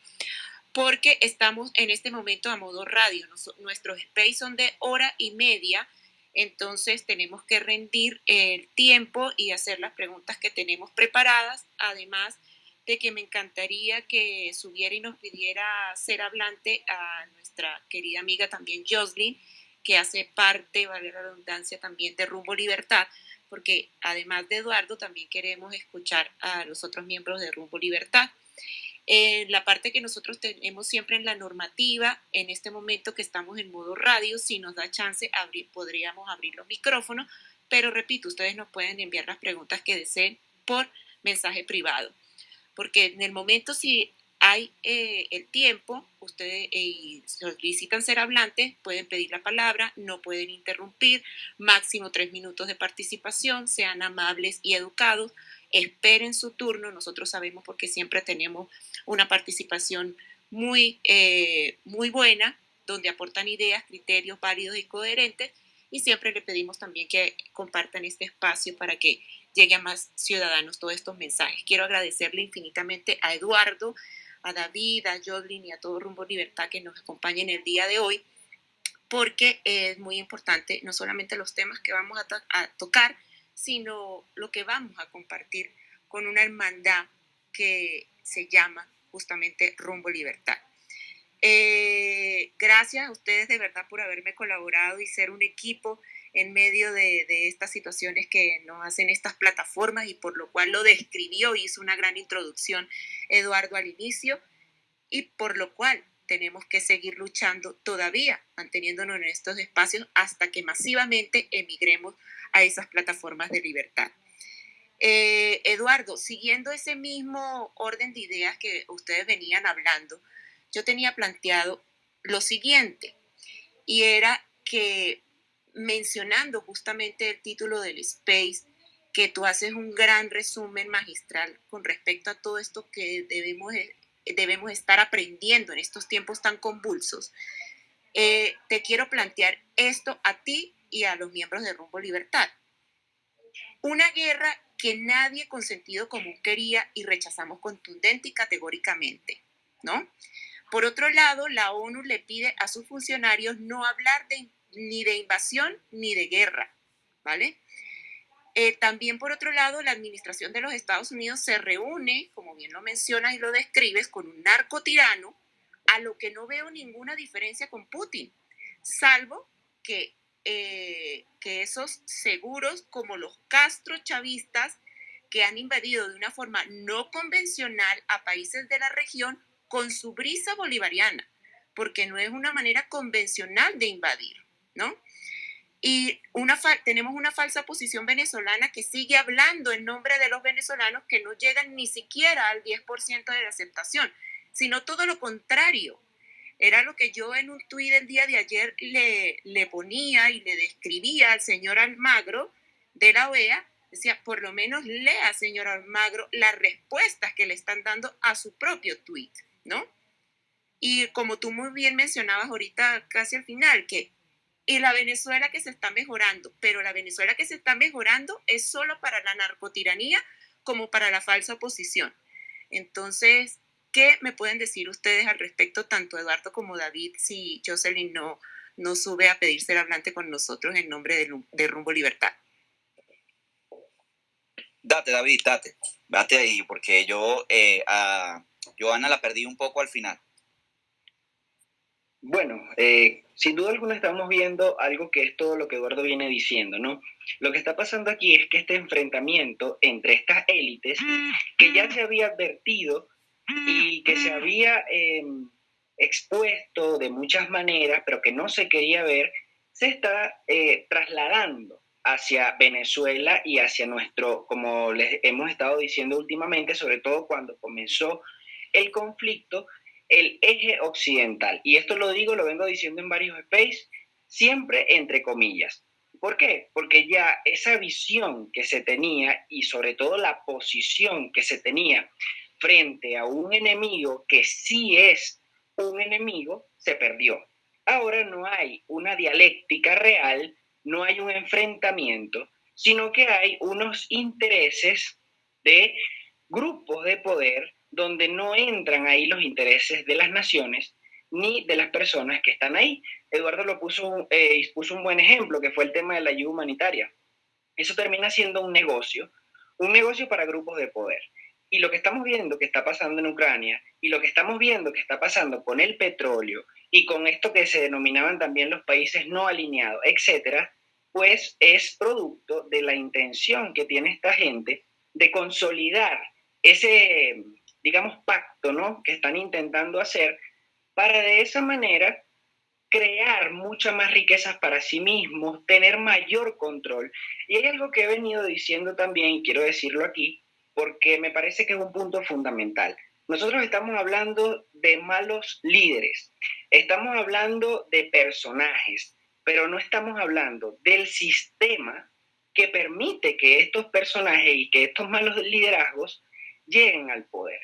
Porque estamos en este momento a modo radio. Nuestros space son de hora y media entonces tenemos que rendir el tiempo y hacer las preguntas que tenemos preparadas, además de que me encantaría que subiera y nos pidiera ser hablante a nuestra querida amiga también Jocelyn, que hace parte, vale la redundancia, también de Rumbo Libertad, porque además de Eduardo también queremos escuchar a los otros miembros de Rumbo Libertad. En la parte que nosotros tenemos siempre en la normativa, en este momento que estamos en modo radio, si nos da chance, podríamos abrir los micrófonos, pero repito, ustedes nos pueden enviar las preguntas que deseen por mensaje privado, porque en el momento si hay eh, el tiempo, ustedes eh, solicitan ser hablantes, pueden pedir la palabra, no pueden interrumpir, máximo tres minutos de participación, sean amables y educados, esperen su turno, nosotros sabemos porque siempre tenemos una participación muy, eh, muy buena, donde aportan ideas, criterios válidos y coherentes, y siempre le pedimos también que compartan este espacio para que llegue a más ciudadanos todos estos mensajes. Quiero agradecerle infinitamente a Eduardo, a David, a Jodlin y a todo Rumbo Libertad que nos acompañen el día de hoy, porque es muy importante no solamente los temas que vamos a tocar, sino lo que vamos a compartir con una hermandad que se llama justamente Rumbo Libertad. Eh, gracias a ustedes de verdad por haberme colaborado y ser un equipo en medio de, estas situaciones que nos hacen estas plataformas y por lo cual lo describió, hizo una gran introducción Eduardo al inicio y por lo cual tenemos que seguir luchando todavía, manteniéndonos en estos espacios hasta que masivamente emigremos a esas plataformas de libertad. Eh, Eduardo, siguiendo ese mismo orden de ideas que ustedes venían hablando, yo tenía planteado lo siguiente, y era que mencionando justamente el título del Space, que tú haces un gran resumen magistral con respecto a todo esto que debemos, debemos estar aprendiendo en estos tiempos tan convulsos, eh, te quiero plantear esto a ti y a los miembros de Rumbo Libertad. Una guerra que nadie con sentido común quería y rechazamos contundente y categóricamente, ¿no? Por otro lado, la ONU le pide a sus funcionarios no hablar de, ni de invasión ni de guerra, ¿vale? Eh, también, por otro lado, la administración de los Estados Unidos se reúne, como bien lo mencionas y lo describes, con un narcotirano a lo que no veo ninguna diferencia con Putin, salvo que, eh, que esos seguros como los Castro chavistas que han invadido de una forma no convencional a países de la región con su brisa bolivariana, porque no es una manera convencional de invadir, ¿no? Y una tenemos una falsa posición venezolana que sigue hablando en nombre de los venezolanos que no llegan ni siquiera al 10% de la aceptación, sino todo lo contrario. Era lo que yo en un tuit el día de ayer le, le ponía y le describía al señor Almagro de la OEA, decía, por lo menos lea, señor Almagro, las respuestas que le están dando a su propio tuit, ¿no? Y como tú muy bien mencionabas ahorita, casi al final, que y la Venezuela que se está mejorando, pero la Venezuela que se está mejorando es solo para la narcotiranía como para la falsa oposición. Entonces, ¿qué me pueden decir ustedes al respecto, tanto Eduardo como David, si Jocelyn no, no sube a pedir ser hablante con nosotros en nombre de, Rumbo Libertad? Date, David, date. Date ahí, porque yo eh, a Joana la perdí un poco al final. Bueno, eh, sin duda alguna estamos viendo algo que es todo lo que Eduardo viene diciendo, ¿no? Lo que está pasando aquí es que este enfrentamiento entre estas élites, que ya se había advertido y que se había em, expuesto de muchas maneras, pero que no se quería ver, se está eh, trasladando hacia Venezuela y hacia nuestro, como les hemos estado diciendo últimamente, sobre todo cuando comenzó el conflicto, el eje occidental. Y esto lo digo, lo vengo diciendo en varios space, siempre entre comillas. ¿Por qué? Porque ya esa visión que se tenía y sobre todo la posición que se tenía frente a un enemigo que sí es un enemigo, se perdió. Ahora no hay una dialéctica real, no hay un enfrentamiento, sino que hay unos intereses de grupos de poder donde no entran ahí los intereses de las naciones ni de las personas que están ahí. Eduardo lo puso, eh, un buen ejemplo, que fue el tema de la ayuda humanitaria. Eso termina siendo un negocio, un negocio para grupos de poder. Y lo que estamos viendo que está pasando en Ucrania y lo que estamos viendo que está pasando con el petróleo y con esto que se denominaban también los países no alineados, etcétera, pues es producto de la intención que tiene esta gente de consolidar ese digamos, pacto, ¿no? Que están intentando hacer para de esa manera crear muchas más riquezas para sí mismos, tener mayor control. Y hay algo que he venido diciendo también, y quiero decirlo aquí, porque me parece que es un punto fundamental. Nosotros estamos hablando de malos líderes, estamos hablando de personajes, pero no estamos hablando del sistema que permite que estos personajes y que estos malos liderazgos lleguen al poder.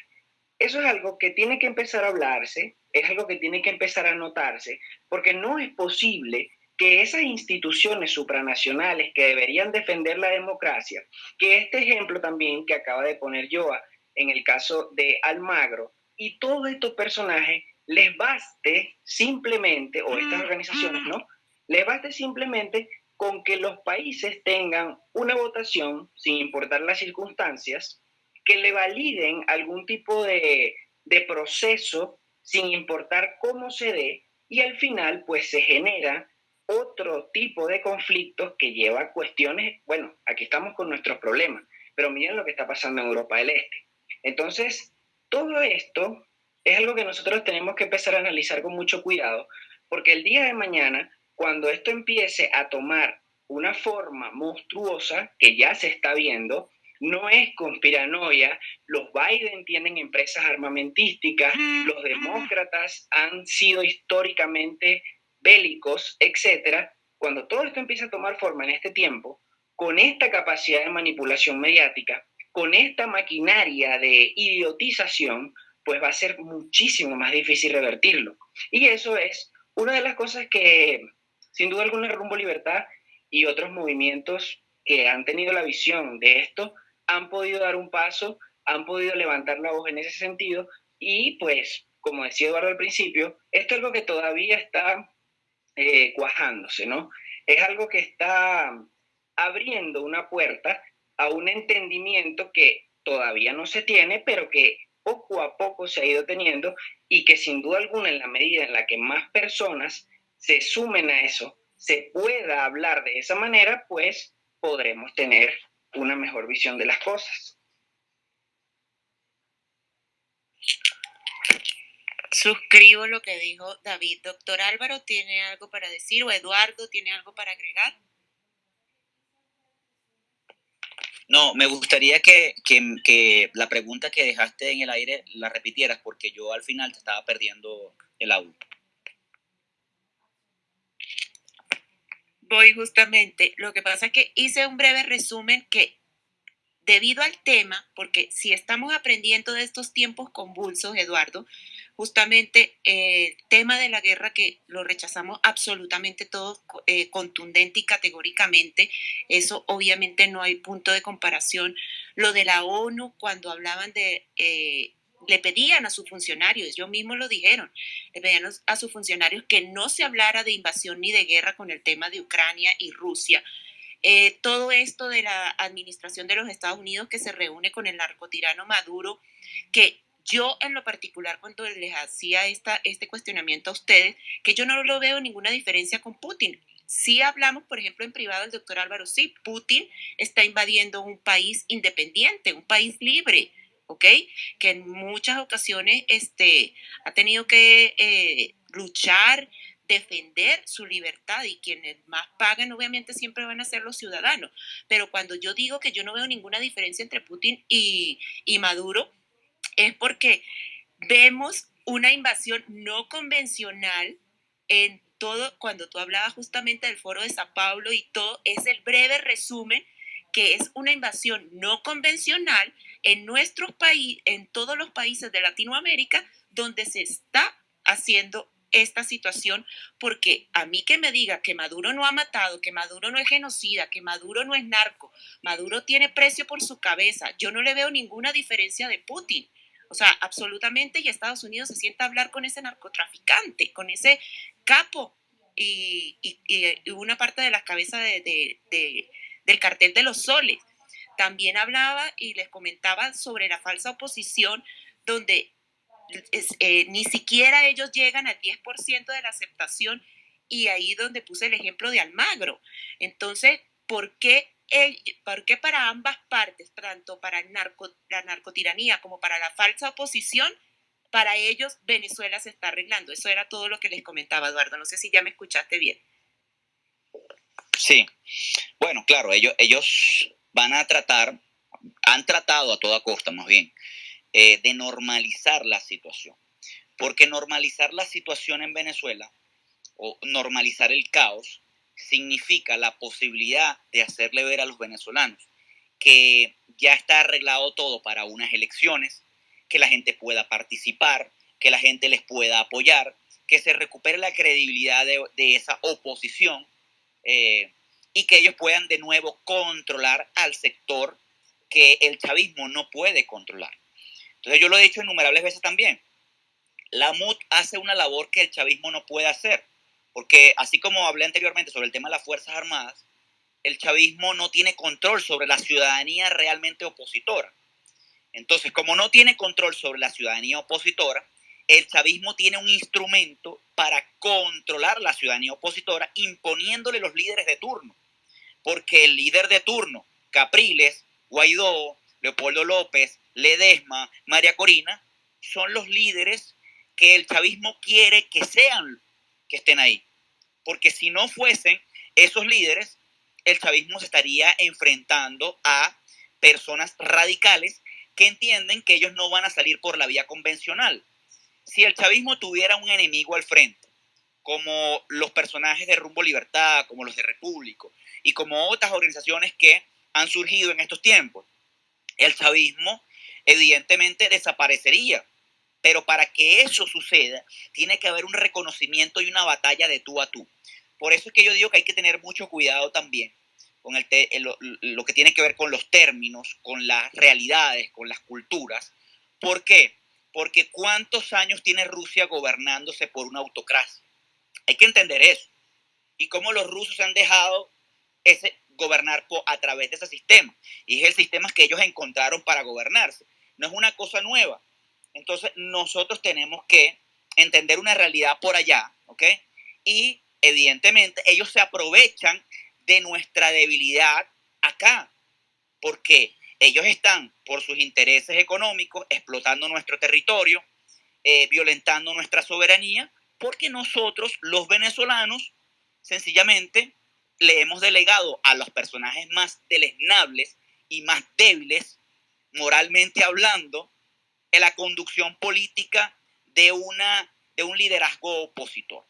Eso es algo que tiene que empezar a hablarse, es algo que tiene que empezar a notarse, porque no es posible que esas instituciones supranacionales que deberían defender la democracia, que este ejemplo también que acaba de poner Joa en el caso de Almagro, y todos estos personajes les baste simplemente, o estas organizaciones, ¿no? Les baste simplemente con que los países tengan una votación, sin importar las circunstancias, que le validen algún tipo de, proceso sin importar cómo se dé y al final pues se genera otro tipo de conflictos que lleva a cuestiones, bueno, aquí estamos con nuestros problemas, pero miren lo que está pasando en Europa del Este. Entonces, todo esto es algo que nosotros tenemos que empezar a analizar con mucho cuidado, porque el día de mañana, cuando esto empiece a tomar una forma monstruosa, que ya se está viendo, no es conspiranoia. Los Biden tienen empresas armamentísticas, los demócratas han sido históricamente bélicos, etc. Cuando todo esto empieza a tomar forma en este tiempo, con esta capacidad de manipulación mediática, con esta maquinaria de idiotización, pues va a ser muchísimo más difícil revertirlo. Y eso es una de las cosas que, sin duda alguna, Rumbo Libertad y otros movimientos que han tenido la visión de esto, han podido dar un paso, han podido levantar la voz en ese sentido y pues, como decía Eduardo al principio, esto es algo que todavía está eh, cuajándose, ¿no? Es algo que está abriendo una puerta a un entendimiento que todavía no se tiene, pero que poco a poco se ha ido teniendo y que sin duda alguna en la medida en la que más personas se sumen a eso, se pueda hablar de esa manera, pues podremos tener una mejor visión de las cosas. Suscribo lo que dijo David. Doctor Álvaro, ¿tiene algo para decir? ¿O Eduardo tiene algo para agregar? No, me gustaría que, la pregunta que dejaste en el aire la repitieras porque yo al final te estaba perdiendo el audio. Voy justamente. Lo que pasa es que hice un breve resumen que debido al tema, porque si estamos aprendiendo de estos tiempos convulsos, Eduardo, justamente el tema de la guerra que lo rechazamos absolutamente todo eh, contundente y categóricamente, eso obviamente no hay punto de comparación. Lo de la ONU cuando hablaban de... Eh, le pedían a sus funcionarios, ellos mismos lo dijeron, le pedían a sus funcionarios que no se hablara de invasión ni de guerra con el tema de Ucrania y Rusia, eh, todo esto de la administración de los Estados Unidos que se reúne con el narcotirano Maduro, que yo en lo particular cuando les hacía esta, este cuestionamiento a ustedes, que yo no lo veo ninguna diferencia con Putin. Si hablamos, por ejemplo, en privado, el doctor Álvaro, sí, Putin está invadiendo un país independiente, un país libre, ¿ok? Que en muchas ocasiones este, ha tenido que eh, luchar defender su libertad y quienes más pagan obviamente siempre van a ser los ciudadanos. Pero cuando yo digo que yo no veo ninguna diferencia entre Putin y, y Maduro, es porque vemos una invasión no convencional en todo, cuando tú hablabas justamente del foro de Sao Paulo y todo, es el breve resumen que es una invasión no convencional en nuestros países, en todos los países de Latinoamérica, donde se está haciendo esta situación, porque a mí que me diga que Maduro no ha matado, que Maduro no es genocida, que Maduro no es narco, Maduro tiene precio por su cabeza, yo no le veo ninguna diferencia de Putin. O sea, absolutamente, y Estados Unidos se sienta a hablar con ese narcotraficante, con ese capo y, una parte de las cabezas del cartel de los soles. También hablaba y les comentaba sobre la falsa oposición, donde eh, ni siquiera ellos llegan al 10% de la aceptación y ahí donde puse el ejemplo de Almagro. Entonces, ¿por qué, ¿por qué para ambas partes, tanto para el narco, la narcotiranía como para la falsa oposición, para ellos Venezuela se está arreglando? Eso era todo lo que les comentaba, Eduardo. No sé si ya me escuchaste bien. Sí, bueno, claro, ellos, ellos van a tratar, han tratado a toda costa más bien, eh, de normalizar la situación. Porque normalizar la situación en Venezuela o normalizar el caos significa la posibilidad de hacerle ver a los venezolanos que ya está arreglado todo para unas elecciones, que la gente pueda participar, que la gente les pueda apoyar, que se recupere la credibilidad de, esa oposición eh, y que ellos puedan de nuevo controlar al sector que el chavismo no puede controlar. Entonces yo lo he dicho innumerables veces también. La MUT hace una labor que el chavismo no puede hacer, porque así como hablé anteriormente sobre el tema de las Fuerzas Armadas, el chavismo no tiene control sobre la ciudadanía realmente opositora. Entonces, como no tiene control sobre la ciudadanía opositora, el chavismo tiene un instrumento para controlar la ciudadanía opositora imponiéndole los líderes de turno. Porque el líder de turno, Capriles, Guaidó, Leopoldo López, Ledesma, María Corina, son los líderes que el chavismo quiere que sean, que estén ahí. Porque si no fuesen esos líderes, el chavismo se estaría enfrentando a personas radicales que entienden que ellos no van a salir por la vía convencional. Si el chavismo tuviera un enemigo al frente, como los personajes de Rumbo Libertad, como los de Repúblico y como otras organizaciones que han surgido en estos tiempos, el chavismo evidentemente desaparecería. Pero para que eso suceda, tiene que haber un reconocimiento y una batalla de tú a tú. Por eso es que yo digo que hay que tener mucho cuidado también con el lo, que tiene que ver con los términos, con las realidades, con las culturas. ¿Por qué? Porque ¿cuántos años tiene Rusia gobernándose por una autocracia? Hay que entender eso. Y cómo los rusos han dejado ese, gobernar a través de ese sistema. Y es el sistema que ellos encontraron para gobernarse. No es una cosa nueva. Entonces nosotros tenemos que entender una realidad por allá, ¿ok? Y evidentemente ellos se aprovechan de nuestra debilidad acá, porque ellos están por sus intereses económicos explotando nuestro territorio, eh, violentando nuestra soberanía, porque nosotros, los venezolanos, sencillamente le hemos delegado a los personajes más deleznables y más débiles, moralmente hablando, en la conducción política de, una, de un liderazgo opositor.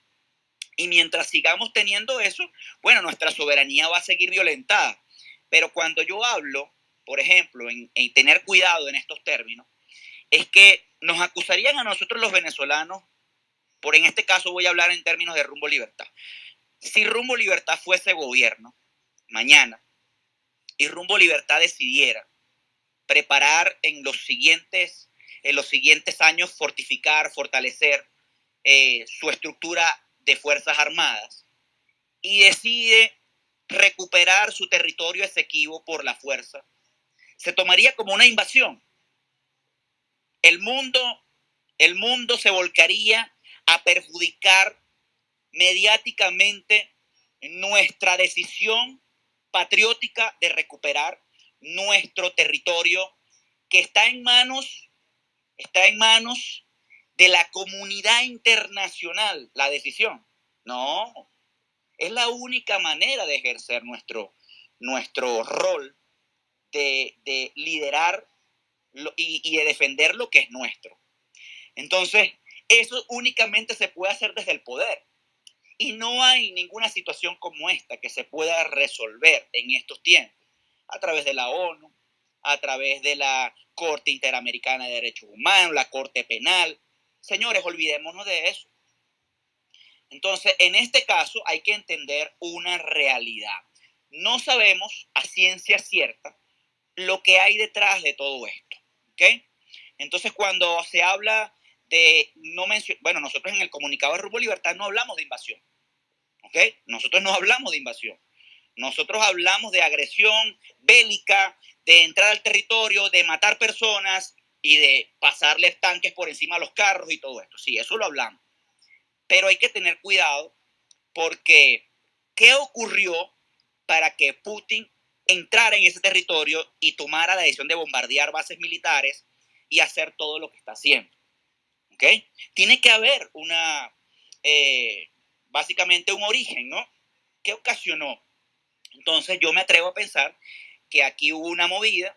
Y mientras sigamos teniendo eso, bueno, nuestra soberanía va a seguir violentada. Pero cuando yo hablo, por ejemplo, en, en tener cuidado en estos términos, es que nos acusarían a nosotros los venezolanos, por en este caso voy a hablar en términos de rumbo libertad. Si rumbo libertad fuese gobierno, mañana, y rumbo libertad decidiera preparar en los siguientes, en los siguientes años, fortificar, fortalecer eh, su estructura de Fuerzas Armadas, y decide recuperar su territorio esequivo por la fuerza, se tomaría como una invasión. El mundo, el mundo se volcaría a perjudicar mediáticamente nuestra decisión patriótica de recuperar nuestro territorio que está en manos, está en manos de la comunidad internacional, la decisión. No, es la única manera de ejercer nuestro, nuestro rol de, de liderar y, de defender lo que es nuestro. Entonces, eso únicamente se puede hacer desde el poder. Y no hay ninguna situación como esta que se pueda resolver en estos tiempos a través de la ONU, a través de la Corte Interamericana de Derechos Humanos, la Corte Penal. Señores, olvidémonos de eso. Entonces, en este caso hay que entender una realidad. No sabemos a ciencia cierta lo que hay detrás de todo esto. Entonces, cuando se habla de no bueno, nosotros en el comunicado de Rumbo Libertad no hablamos de invasión, ¿ok? Nosotros no hablamos de invasión. Nosotros hablamos de agresión bélica, de entrar al territorio, de matar personas y de pasarles tanques por encima de los carros y todo esto. Sí, eso lo hablamos. Pero hay que tener cuidado porque ¿qué ocurrió para que Putin entrar en ese territorio y tomara la decisión de bombardear bases militares y hacer todo lo que está haciendo. ¿Ok? Tiene que haber una, eh, básicamente un origen, ¿no? ¿Qué ocasionó? Entonces yo me atrevo a pensar que aquí hubo una movida,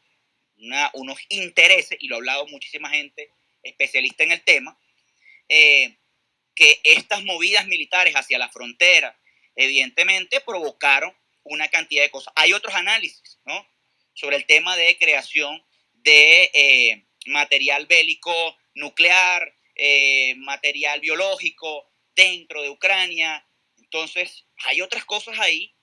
unos intereses, y lo ha hablado muchísima gente especialista en el tema, eh, que estas movidas militares hacia la frontera, evidentemente, provocaron una cantidad de cosas. Hay otros análisis, ¿no? Sobre el tema de creación de eh, material bélico nuclear, eh, material biológico dentro de Ucrania. Entonces, hay otras cosas ahí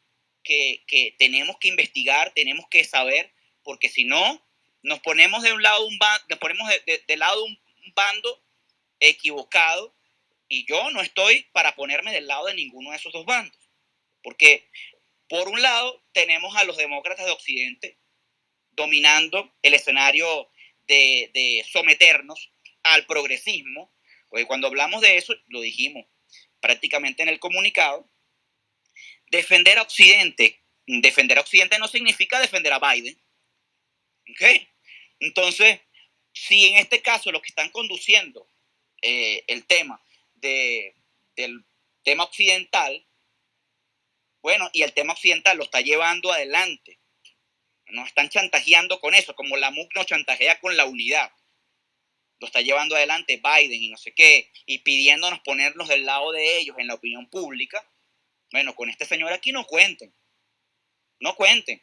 que, que tenemos que investigar, tenemos que saber, porque si no, nos ponemos de un lado un bando, nos ponemos de, de, lado un, un bando equivocado y yo no estoy para ponerme del lado de ninguno de esos dos bandos, porque por un lado, tenemos a los demócratas de Occidente dominando el escenario de, someternos al progresismo, porque cuando hablamos de eso, lo dijimos prácticamente en el comunicado, defender a Occidente, defender a Occidente no significa defender a Biden. Entonces, si en este caso los que están conduciendo eh, el tema de, del tema occidental bueno, y el tema occidental lo está llevando adelante. Nos están chantajeando con eso, como la MUC nos chantajea con la unidad. Lo está llevando adelante Biden y no sé qué, y pidiéndonos ponernos del lado de ellos en la opinión pública. Bueno, con este señor aquí no cuenten. No cuenten.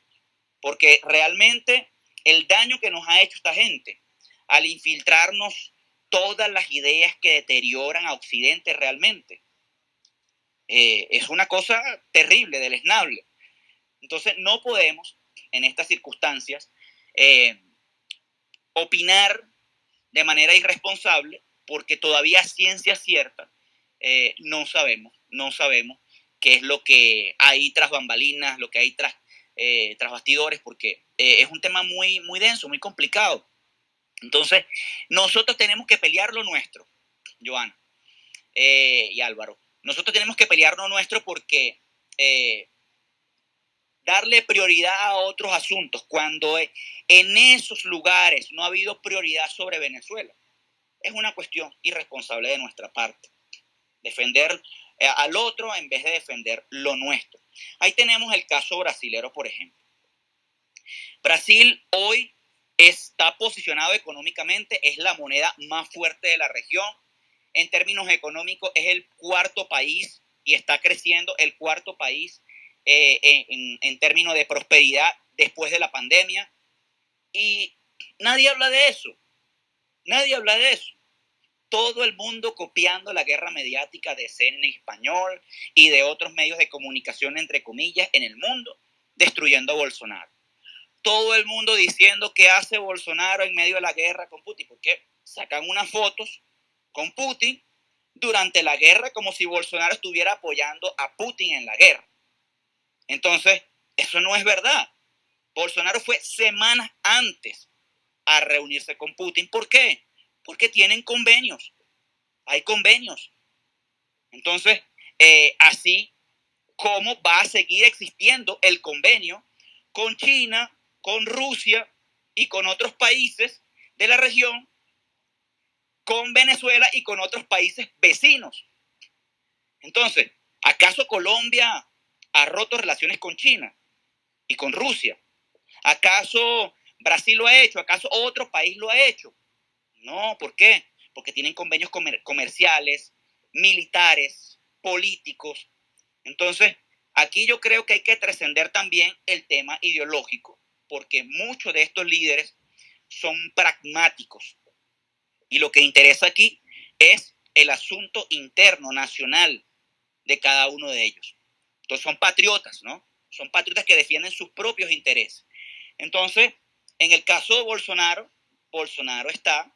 Porque realmente el daño que nos ha hecho esta gente al infiltrarnos todas las ideas que deterioran a Occidente realmente eh, es una cosa terrible, deleznable. Entonces, no podemos, en estas circunstancias, eh, opinar de manera irresponsable porque todavía ciencia cierta eh, no sabemos, no sabemos qué es lo que hay tras bambalinas, lo que hay tras, tras bastidores, porque es un tema muy, muy denso, muy complicado. Entonces, nosotros tenemos que pelear lo nuestro, Joana eh, y Álvaro. Nosotros tenemos que pelear lo nuestro porque eh, darle prioridad a otros asuntos cuando en esos lugares no ha habido prioridad sobre Venezuela es una cuestión irresponsable de nuestra parte. Defender eh, al otro en vez de defender lo nuestro. Ahí tenemos el caso brasilero, por ejemplo. Brasil hoy está posicionado económicamente, es la moneda más fuerte de la región. En términos económicos, es el cuarto país y está creciendo el cuarto país eh, en, en términos de prosperidad después de la pandemia. Y nadie habla de eso. Nadie habla de eso todo el mundo copiando la guerra mediática de CNN español y de otros medios de comunicación, entre comillas, en el mundo, destruyendo a Bolsonaro. Todo el mundo diciendo qué hace Bolsonaro en medio de la guerra con Putin, porque sacan unas fotos con Putin durante la guerra como si Bolsonaro estuviera apoyando a Putin en la guerra. Entonces, eso no es verdad. Bolsonaro fue semanas antes a reunirse con Putin. ¿Por qué? Porque tienen convenios. Hay convenios. Entonces, eh, así como va a seguir existiendo el convenio con China, con Rusia y con otros países de la región, con Venezuela y con otros países vecinos. Entonces, ¿acaso Colombia ha roto relaciones con China y con Rusia? ¿Acaso Brasil lo ha hecho? ¿Acaso otro país lo ha hecho? No, ¿por qué? Porque tienen convenios comerciales, militares, políticos. Entonces, aquí yo creo que hay que trascender también el tema ideológico, porque muchos de estos líderes son pragmáticos. Y lo que interesa aquí es el asunto interno, nacional de cada uno de ellos. Entonces son patriotas, ¿no? Son patriotas que defienden sus propios intereses. Entonces, en el caso de Bolsonaro, Bolsonaro está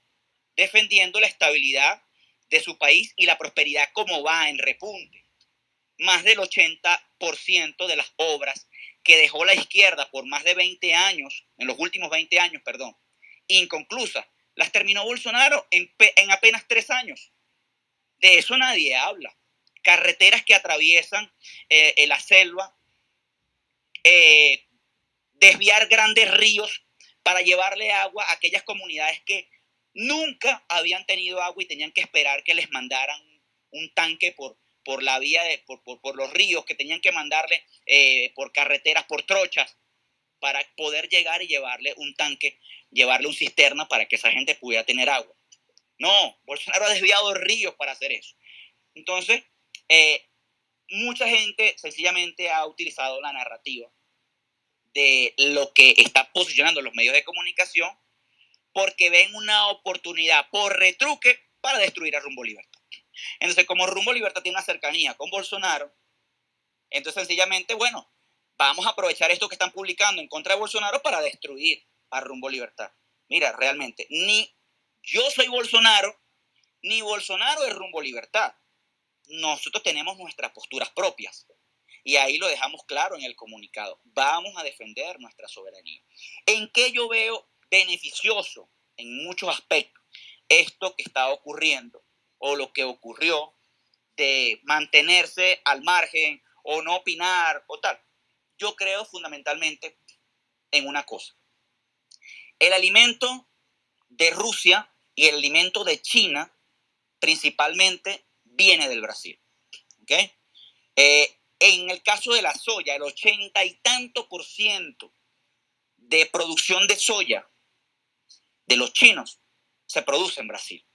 defendiendo la estabilidad de su país y la prosperidad como va en repunte. Más del 80% de las obras que dejó la izquierda por más de 20 años, en los últimos 20 años, perdón, inconclusas, las terminó Bolsonaro en, apenas tres años. De eso nadie habla. Carreteras que atraviesan eh, la selva, eh, desviar grandes ríos para llevarle agua a aquellas comunidades que nunca habían tenido agua y tenían que esperar que les mandaran un tanque por, por la vía, de, por, por, los ríos, que tenían que mandarle eh, por carreteras, por trochas, para poder llegar y llevarle un tanque, llevarle un cisterna para que esa gente pudiera tener agua. No, Bolsonaro ha desviado ríos para hacer eso. Entonces, eh, mucha gente sencillamente ha utilizado la narrativa de lo que está posicionando los medios de comunicación porque ven una oportunidad por retruque para destruir a Rumbo Libertad. Entonces, como Rumbo Libertad tiene una cercanía con Bolsonaro, entonces sencillamente, bueno, vamos a aprovechar esto que están publicando en contra de Bolsonaro para destruir a Rumbo Libertad. Mira, realmente, ni yo soy Bolsonaro, ni Bolsonaro es Rumbo Libertad. Nosotros tenemos nuestras posturas propias. Y ahí lo dejamos claro en el comunicado. Vamos a defender nuestra soberanía. ¿En qué yo veo beneficioso en muchos aspectos esto que está ocurriendo o lo que ocurrió de mantenerse al margen o no opinar o tal. Yo creo fundamentalmente en una cosa. El alimento de Rusia y el alimento de China principalmente viene del Brasil. Eh, en el caso de la soya, el ochenta y tanto por ciento de producción de soya de los chinos se produce en Brasil.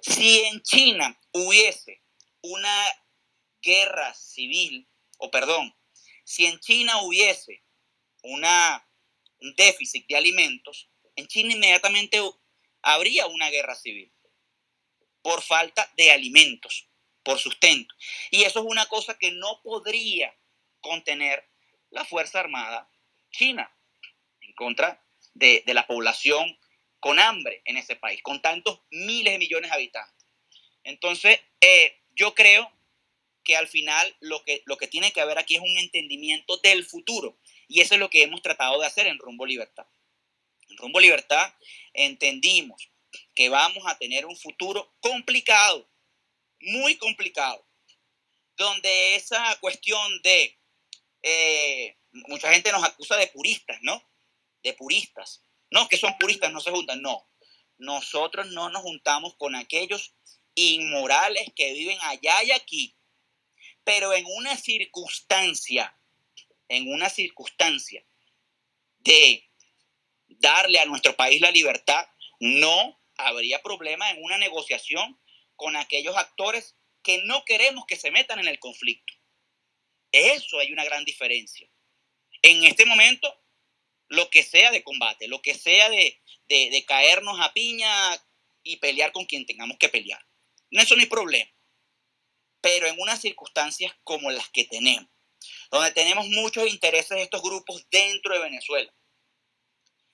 Si en China hubiese una guerra civil, o perdón, si en China hubiese una, un déficit de alimentos, en China inmediatamente habría una guerra civil por falta de alimentos, por sustento. Y eso es una cosa que no podría contener la Fuerza Armada China en contra de, la población con hambre en ese país, con tantos miles de millones de habitantes. Entonces, eh, yo creo que al final lo que, lo que tiene que haber aquí es un entendimiento del futuro. Y eso es lo que hemos tratado de hacer en Rumbo Libertad. Rumbo Libertad, entendimos que vamos a tener un futuro complicado, muy complicado, donde esa cuestión de, eh, mucha gente nos acusa de puristas, ¿no? De puristas. No, que son puristas, no se juntan, no. Nosotros no nos juntamos con aquellos inmorales que viven allá y aquí, pero en una circunstancia, en una circunstancia de darle a nuestro país la libertad, no habría problema en una negociación con aquellos actores que no queremos que se metan en el conflicto. Eso hay una gran diferencia. En este momento, lo que sea de combate, lo que sea de, de, caernos a piña y pelear con quien tengamos que pelear. Eso no hay problema. Pero en unas circunstancias como las que tenemos, donde tenemos muchos intereses de estos grupos dentro de Venezuela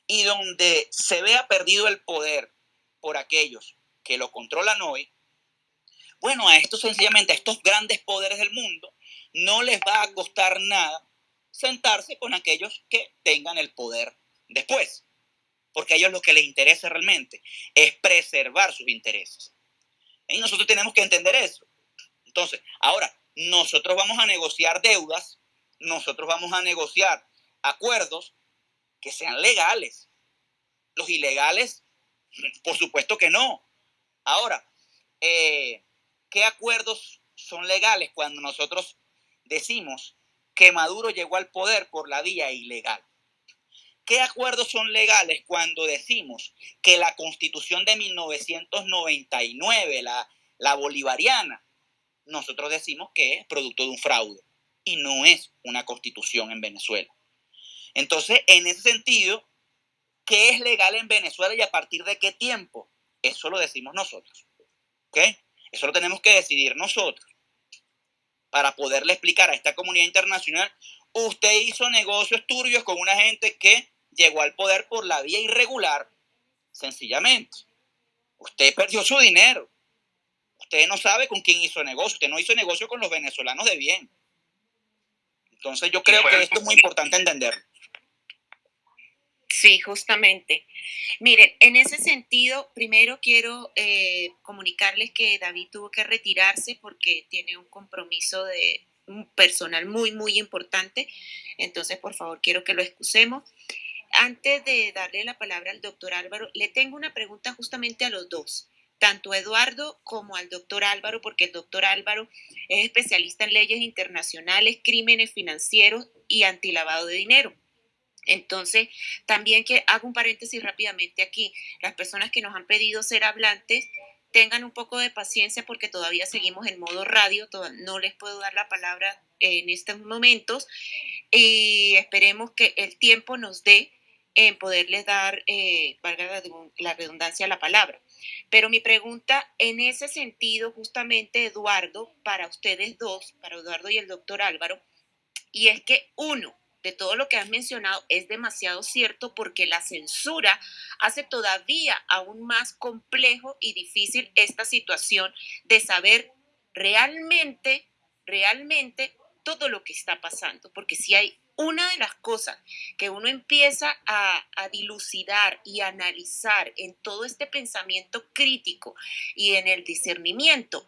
y donde se vea perdido el poder por aquellos que lo controlan hoy, bueno, a estos sencillamente, a estos grandes poderes del mundo, no les va a costar nada sentarse con aquellos que tengan el poder después, porque a ellos lo que les interesa realmente es preservar sus intereses. Y nosotros tenemos que entender eso. Entonces, ahora, nosotros vamos a negociar deudas, nosotros vamos a negociar acuerdos que sean legales. Los ilegales, por supuesto que no. Ahora, eh, ¿qué acuerdos son legales cuando nosotros decimos que Maduro llegó al poder por la vía ilegal? ¿Qué acuerdos son legales cuando decimos que la constitución de 1999, la, la bolivariana, nosotros decimos que es producto de un fraude y no es una constitución en Venezuela? Entonces, en ese sentido, ¿qué es legal en Venezuela y a partir de qué tiempo? Eso lo decimos nosotros. Eso lo tenemos que decidir nosotros para poderle explicar a esta comunidad internacional, usted hizo negocios turbios con una gente que llegó al poder por la vía irregular, sencillamente. Usted perdió su dinero. Usted no sabe con quién hizo negocio. Usted no hizo negocio con los venezolanos de bien. Entonces yo creo que esto es muy importante entender. Sí, justamente. Miren, en ese sentido, primero quiero eh, comunicarles que David tuvo que retirarse porque tiene un compromiso de un personal muy, muy importante. Entonces, por favor, quiero que lo excusemos. Antes de darle la palabra al doctor Álvaro, le tengo una pregunta justamente a los dos, tanto a Eduardo como al doctor Álvaro, porque el doctor Álvaro es especialista en leyes internacionales, crímenes financieros y antilavado de dinero. Entonces, también que hago un paréntesis rápidamente aquí. Las personas que nos han pedido ser hablantes, tengan un poco de paciencia porque todavía seguimos en modo radio, no les puedo dar la palabra en estos momentos y esperemos que el tiempo nos dé en poderles dar, eh, valga la redundancia, la palabra. Pero mi pregunta en ese sentido, justamente, Eduardo, para ustedes dos, para Eduardo y el doctor Álvaro, y es que uno, de todo lo que has mencionado es demasiado cierto porque la censura hace todavía aún más complejo y difícil esta situación de saber realmente, realmente todo lo que está pasando. Porque si hay una de las cosas que uno empieza a, dilucidar y analizar en todo este pensamiento crítico y en el discernimiento,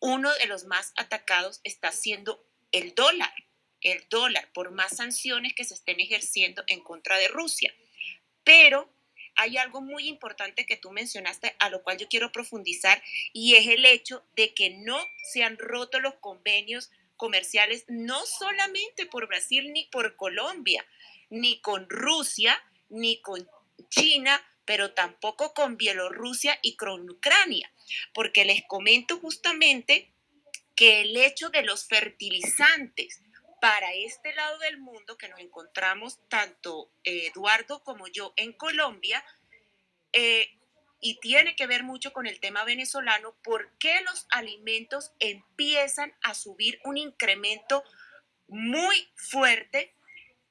uno de los más atacados está siendo el dólar el dólar por más sanciones que se estén ejerciendo en contra de Rusia. Pero hay algo muy importante que tú mencionaste, a lo cual yo quiero profundizar, y es el hecho de que no se han roto los convenios comerciales, no solamente por Brasil ni por Colombia, ni con Rusia, ni con China, pero tampoco con Bielorrusia y con Ucrania, porque les comento justamente que el hecho de los fertilizantes para este lado del mundo que nos encontramos tanto eh, Eduardo como yo en Colombia, eh, y tiene que ver mucho con el tema venezolano, ¿por qué los alimentos empiezan a subir un incremento muy fuerte?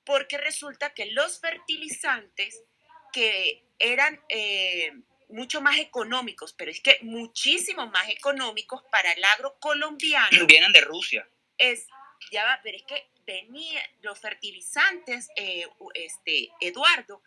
Porque resulta que los fertilizantes que eran eh, mucho más económicos, pero es que muchísimo más económicos para el agro colombiano. Vienen de Rusia. Es ya va, pero es que venía, los fertilizantes, eh, este, Eduardo,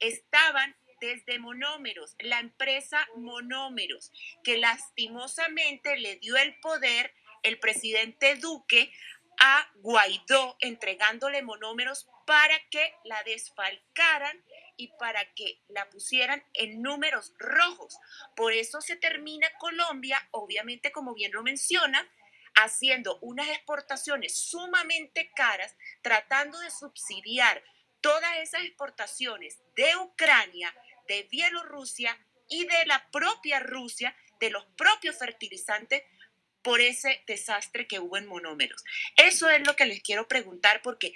estaban desde Monómeros, la empresa Monómeros, que lastimosamente le dio el poder el presidente Duque a Guaidó, entregándole monómeros para que la desfalcaran y para que la pusieran en números rojos. Por eso se termina Colombia, obviamente como bien lo menciona, haciendo unas exportaciones sumamente caras, tratando de subsidiar todas esas exportaciones de Ucrania, de Bielorrusia y de la propia Rusia, de los propios fertilizantes, por ese desastre que hubo en monómeros. Eso es lo que les quiero preguntar porque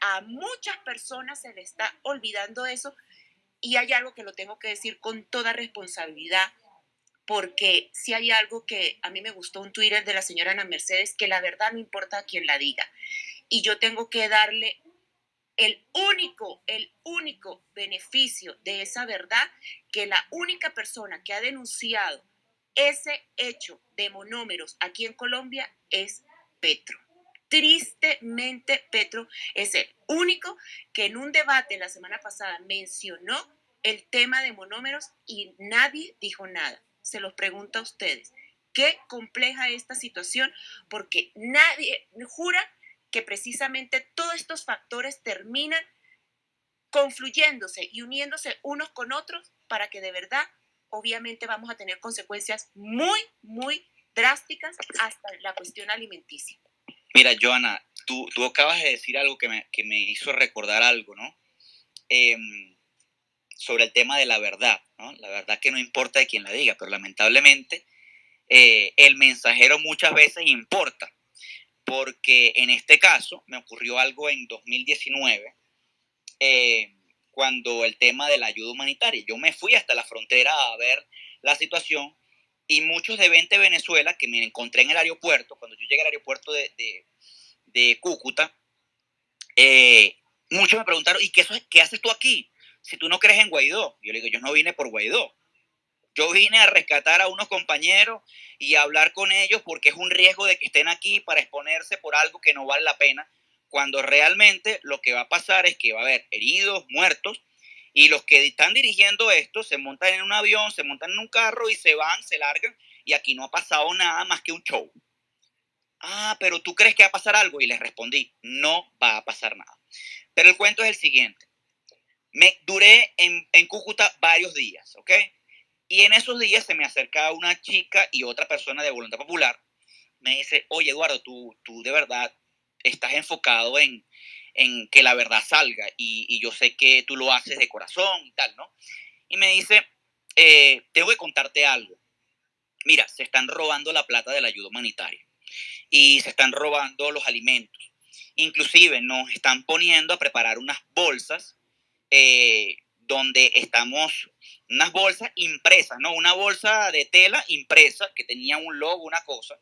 a, muchas personas se les está olvidando eso y hay algo que lo tengo que decir con toda responsabilidad porque si hay algo que a mí me gustó un Twitter de la señora Ana Mercedes, que la verdad no importa a quién la diga. Y yo tengo que darle el único, el único beneficio de esa verdad, que la única persona que ha denunciado ese hecho de monómeros aquí en Colombia es Petro. Tristemente, Petro es el único que en un debate la semana pasada mencionó el tema de monómeros y nadie dijo nada. Se los pregunto a ustedes. Qué compleja esta situación porque nadie jura que precisamente todos estos factores terminan confluyéndose y uniéndose unos con otros para que de verdad obviamente vamos a tener consecuencias muy, muy drásticas hasta la cuestión alimenticia. Mira, Joana, tú, tú acabas de decir algo que me, que me hizo recordar algo, ¿no? Em, sobre el tema de la verdad, ¿no? La verdad que no importa de quién la diga, pero lamentablemente eh, el mensajero muchas veces importa, porque en este caso me ocurrió algo en 2019. Eh, cuando el tema de la ayuda humanitaria. Yo me fui hasta la frontera a ver la situación y muchos de 20 Venezuela que me encontré en el aeropuerto, cuando yo llegué al aeropuerto de, de, Cúcuta, eh, muchos me preguntaron, ¿y qué, qué haces tú aquí? Si tú no crees en Guaidó. Yo le digo, yo no vine por Guaidó. Yo vine a rescatar a unos compañeros y a hablar con ellos porque es un riesgo de que estén aquí para exponerse por algo que no vale la pena cuando realmente lo que va a pasar es que va a haber heridos, muertos, y los que están dirigiendo esto se montan en un avión, se montan en un carro y se van, se largan, y aquí no ha pasado nada más que un show. Ah, pero tú crees que va a pasar algo? Y les respondí, no va a pasar nada. Pero el cuento es el siguiente. Me duré en, en Cúcuta varios días, ¿ok? Y en esos días se me acerca una chica y otra persona de Voluntad Popular. Me dice, oye Eduardo, tú, tú de verdad estás enfocado en, que la verdad salga y, yo sé que tú lo haces de corazón y tal, ¿no? Y me dice, eh, tengo que contarte algo. Mira, se están robando la plata de la ayuda humanitaria y se están robando los alimentos. Inclusive nos están poniendo a preparar unas bolsas eh, donde estamos, unas bolsas impresas, ¿no? Una bolsa de tela impresa que tenía un logo, una cosa,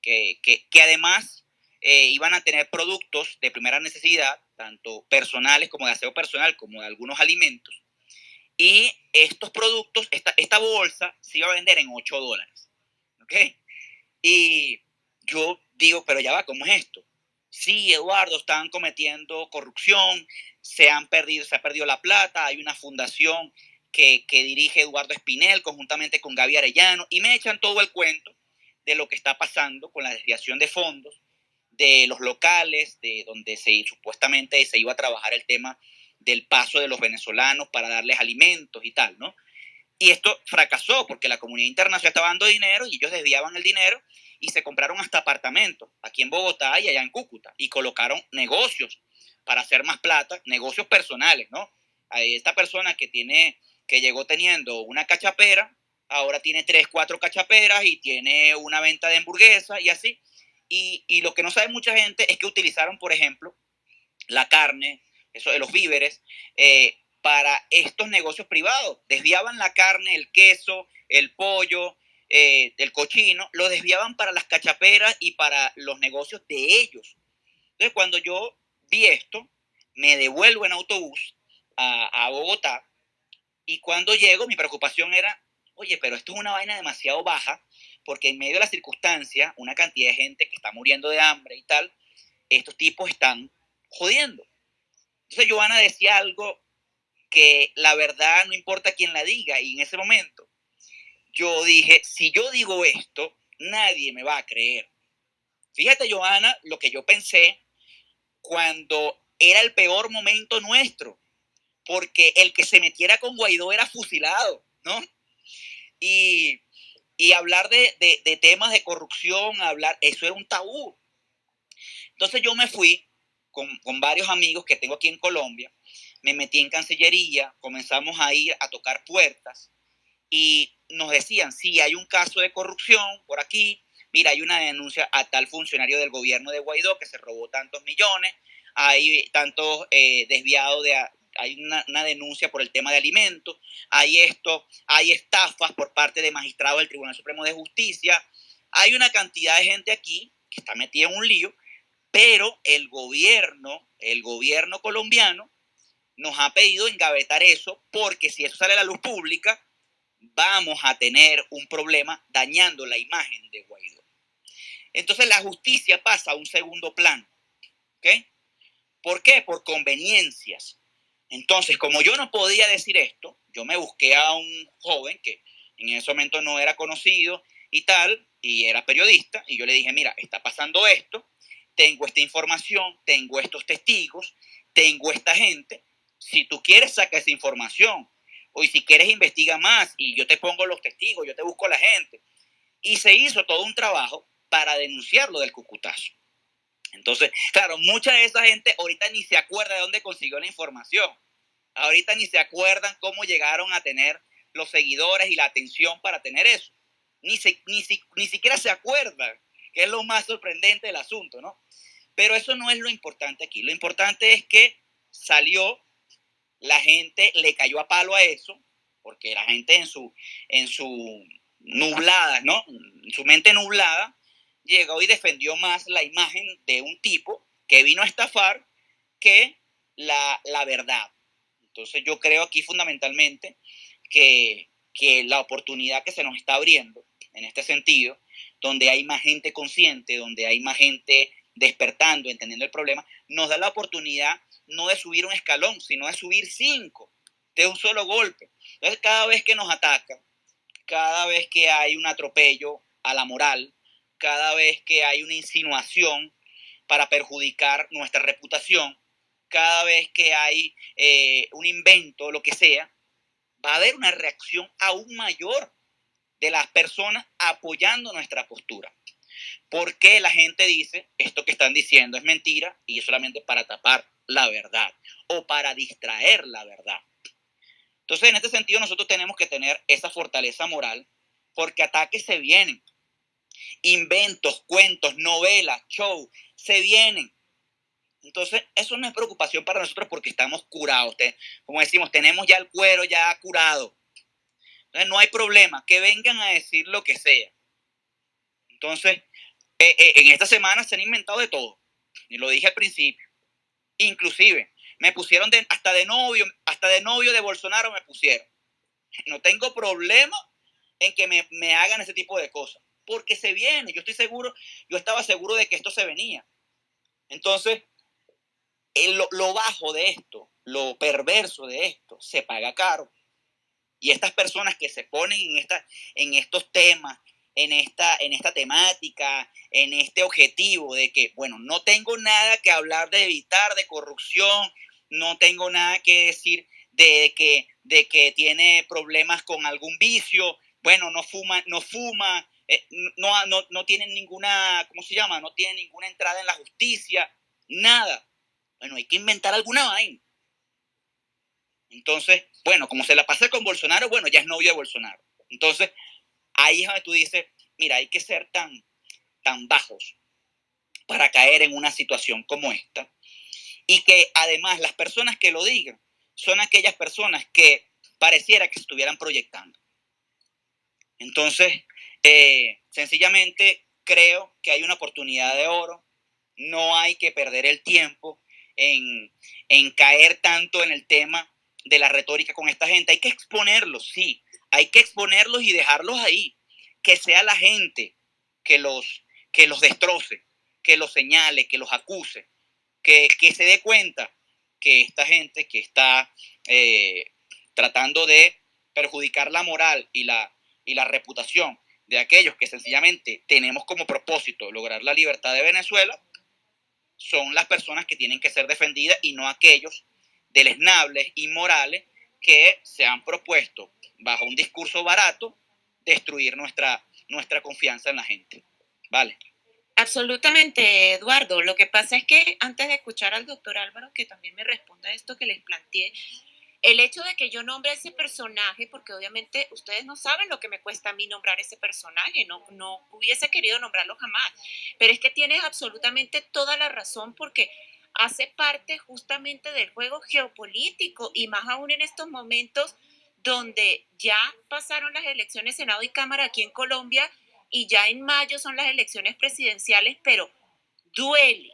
que, que, además eh, iban a tener productos de primera necesidad, tanto personales como de aseo personal, como de algunos alimentos. Y estos productos, esta, esta bolsa se iba a vender en 8 dólares. ¿Ok? Y yo digo, pero ya va, ¿cómo es esto? Sí, Eduardo, están cometiendo corrupción, se han perdido, se ha perdido la plata, hay una fundación que, que dirige Eduardo Espinel conjuntamente con Gaby Arellano y me echan todo el cuento de lo que está pasando con la desviación de fondos de los locales, de donde se supuestamente se iba a trabajar el tema del paso de los venezolanos para darles alimentos y tal, ¿no? Y esto fracasó porque la comunidad internacional estaba dando dinero y ellos desviaban el dinero y se compraron hasta apartamentos aquí en Bogotá y allá en Cúcuta y colocaron negocios para hacer más plata, negocios personales, ¿no? esta persona que tiene, que llegó teniendo una cachapera, ahora tiene tres, cuatro cachaperas y tiene una venta de hamburguesas y así. Y, lo que no sabe mucha gente es que utilizaron, por ejemplo, la carne, eso de los víveres, eh, para estos negocios privados. Desviaban la carne, el queso, el pollo, eh, el cochino, lo desviaban para las cachaperas y para los negocios de ellos. Entonces, cuando yo vi esto, me devuelvo en autobús a, a Bogotá y cuando llego, mi preocupación era, oye, pero esto es una vaina demasiado baja porque en medio de la circunstancia, una cantidad de gente que está muriendo de hambre y tal, estos tipos están jodiendo. Entonces Joana decía algo que la verdad no importa quién la diga. Y en ese momento yo dije, si yo digo esto, nadie me va a creer. Fíjate, Joana, lo que yo pensé cuando era el peor momento nuestro, porque el que se metiera con Guaidó era fusilado, ¿no? Y, hablar de, de, temas de corrupción, hablar, eso era un tabú. Entonces yo me fui con, con varios amigos que tengo aquí en Colombia, me metí en Cancillería, comenzamos a ir a tocar puertas y nos decían, sí, hay un caso de corrupción por aquí, mira, hay una denuncia a tal funcionario del gobierno de Guaidó que se robó tantos millones, hay tantos eh, desviados de... Hay una, denuncia por el tema de alimentos, hay esto, hay estafas por parte de magistrados del Tribunal Supremo de Justicia, hay una cantidad de gente aquí que está metida en un lío, pero el gobierno, el gobierno colombiano nos ha pedido engavetar eso porque si eso sale a la luz pública, vamos a tener un problema dañando la imagen de Guaidó. Entonces la justicia pasa a un segundo plano. ¿Ok? ¿Por qué? Por conveniencias. Entonces, como yo no podía decir esto, yo me busqué a un joven que en ese momento no era conocido y tal, y era periodista, y yo le dije, mira, está pasando esto, tengo esta información, tengo estos testigos, tengo esta gente, si tú quieres saca esa información, o si quieres investiga más y yo te pongo los testigos, yo te busco la gente. Y se hizo todo un trabajo para denunciarlo del cucutazo. Entonces, claro, mucha de esa gente ahorita ni se acuerda de dónde consiguió la información. Ahorita ni se acuerdan cómo llegaron a tener los seguidores y la atención para tener eso. Ni, ni, ni siquiera se acuerdan, que es lo más sorprendente del asunto, ¿no? Pero eso no es lo importante aquí. Lo importante es que salió la gente le cayó a palo a eso, porque la gente en su, en su nublada, ¿no? En su mente nublada, llegó y defendió más la imagen de un tipo que vino a estafar que la, verdad. Entonces yo creo aquí fundamentalmente que, que la oportunidad que se nos está abriendo en este sentido, donde hay más gente consciente, donde hay más gente despertando, entendiendo el problema, nos da la oportunidad no de subir un escalón, sino de subir cinco de un solo golpe. Entonces, cada vez que nos atacan, cada vez que hay un atropello a la moral, cada vez que hay una insinuación para perjudicar nuestra reputación, cada vez que hay eh, un invento, lo que sea, va a haber una reacción aún mayor de las personas apoyando nuestra postura. ¿Por qué la gente dice esto que están diciendo es mentira y es solamente para tapar la verdad o para distraer la verdad? Entonces, en este sentido, nosotros tenemos que tener esa fortaleza moral porque ataques se vienen. Inventos, cuentos, novelas, show, se vienen. Entonces, eso no es preocupación para nosotros porque estamos curados. Como decimos, tenemos ya el cuero ya curado. Entonces, no hay problema. Que vengan a decir lo que sea. Entonces, eh, eh, en esta semana se han inventado de todo. Y lo dije al principio. Inclusive, me pusieron hasta de novio, hasta de novio de Bolsonaro me pusieron. No tengo problema en que me, hagan ese tipo de cosas, porque se viene. Yo estoy seguro, yo estaba seguro de que esto se venía. Entonces, lo, lo bajo de esto, lo perverso de esto, se paga caro. Y estas personas que se ponen en, esta, en estos temas, en esta, en esta temática, en este objetivo de que, bueno, no tengo nada que hablar de evitar de corrupción, no tengo nada que decir de que, de que tiene problemas con algún vicio, bueno, no fuma, no fuma, eh, no, no, no tiene ninguna, ¿cómo se llama? No tiene ninguna entrada en la justicia, nada. Bueno, hay que inventar alguna vaina. Entonces, bueno, como se la pasa con Bolsonaro, bueno, ya es novio de Bolsonaro. Entonces, ahí es donde tú dices, mira, hay que ser tan, tan bajos para caer en una situación como esta. Y que además las personas que lo digan son aquellas personas que pareciera que estuvieran proyectando. Entonces, eh, sencillamente creo que hay una oportunidad de oro. No hay que perder el tiempo en, en caer tanto en el tema de la retórica con esta gente. Hay que exponerlos, sí, hay que exponerlos y dejarlos ahí. Que sea la gente que los, que los destroce, que los señale, que los acuse, que, se dé cuenta que esta gente que está eh, tratando de perjudicar la moral y la, y la reputación de aquellos que sencillamente tenemos como propósito lograr la libertad de Venezuela, son las personas que tienen que ser defendidas y no aquellos deleznables, inmorales, que se han propuesto bajo un discurso barato destruir nuestra, nuestra confianza en la gente. ¿Vale? Absolutamente, Eduardo. Lo que pasa es que antes de escuchar al doctor Álvaro, que también me responda a esto que les planteé, el hecho de que yo nombre a ese personaje, porque obviamente ustedes no saben lo que me cuesta a mí nombrar ese personaje, no, no hubiese querido nombrarlo jamás, pero es que tienes absolutamente toda la razón porque hace parte justamente del juego geopolítico y más aún en estos momentos donde ya pasaron las elecciones Senado y Cámara aquí en Colombia y ya en mayo son las elecciones presidenciales, pero duele,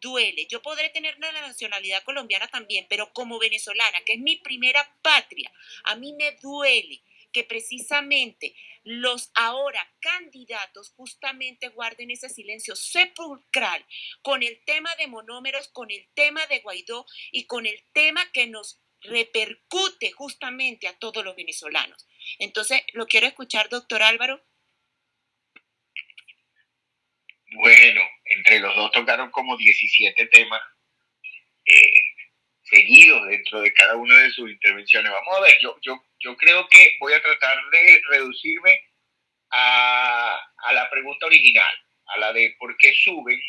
duele. Yo podré tener la nacionalidad colombiana también, pero como venezolana, que es mi primera patria, a mí me duele que precisamente los ahora candidatos justamente guarden ese silencio sepulcral con el tema de monómeros, con el tema de Guaidó y con el tema que nos repercute justamente a todos los venezolanos. Entonces, lo quiero escuchar, doctor Álvaro. Bueno, entre los dos tocaron como 17 temas eh, seguidos dentro de cada una de sus intervenciones. Vamos a ver, yo, yo, yo creo que voy a tratar de reducirme a, a la pregunta original, a la de por qué suben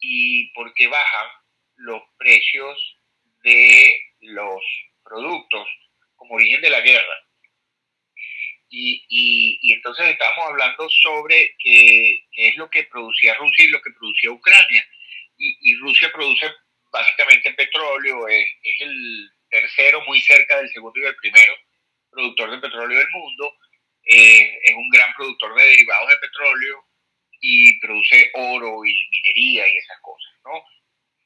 y por qué bajan los precios de los productos como origen de la guerra. Y, y, entonces estábamos hablando sobre qué, es lo que producía Rusia y lo que producía Ucrania. Y, Rusia produce básicamente petróleo, es, es, el tercero, muy cerca del segundo y del primero productor de petróleo del mundo. Eh, es un gran productor de derivados de petróleo y produce oro y minería y esas cosas, ¿no?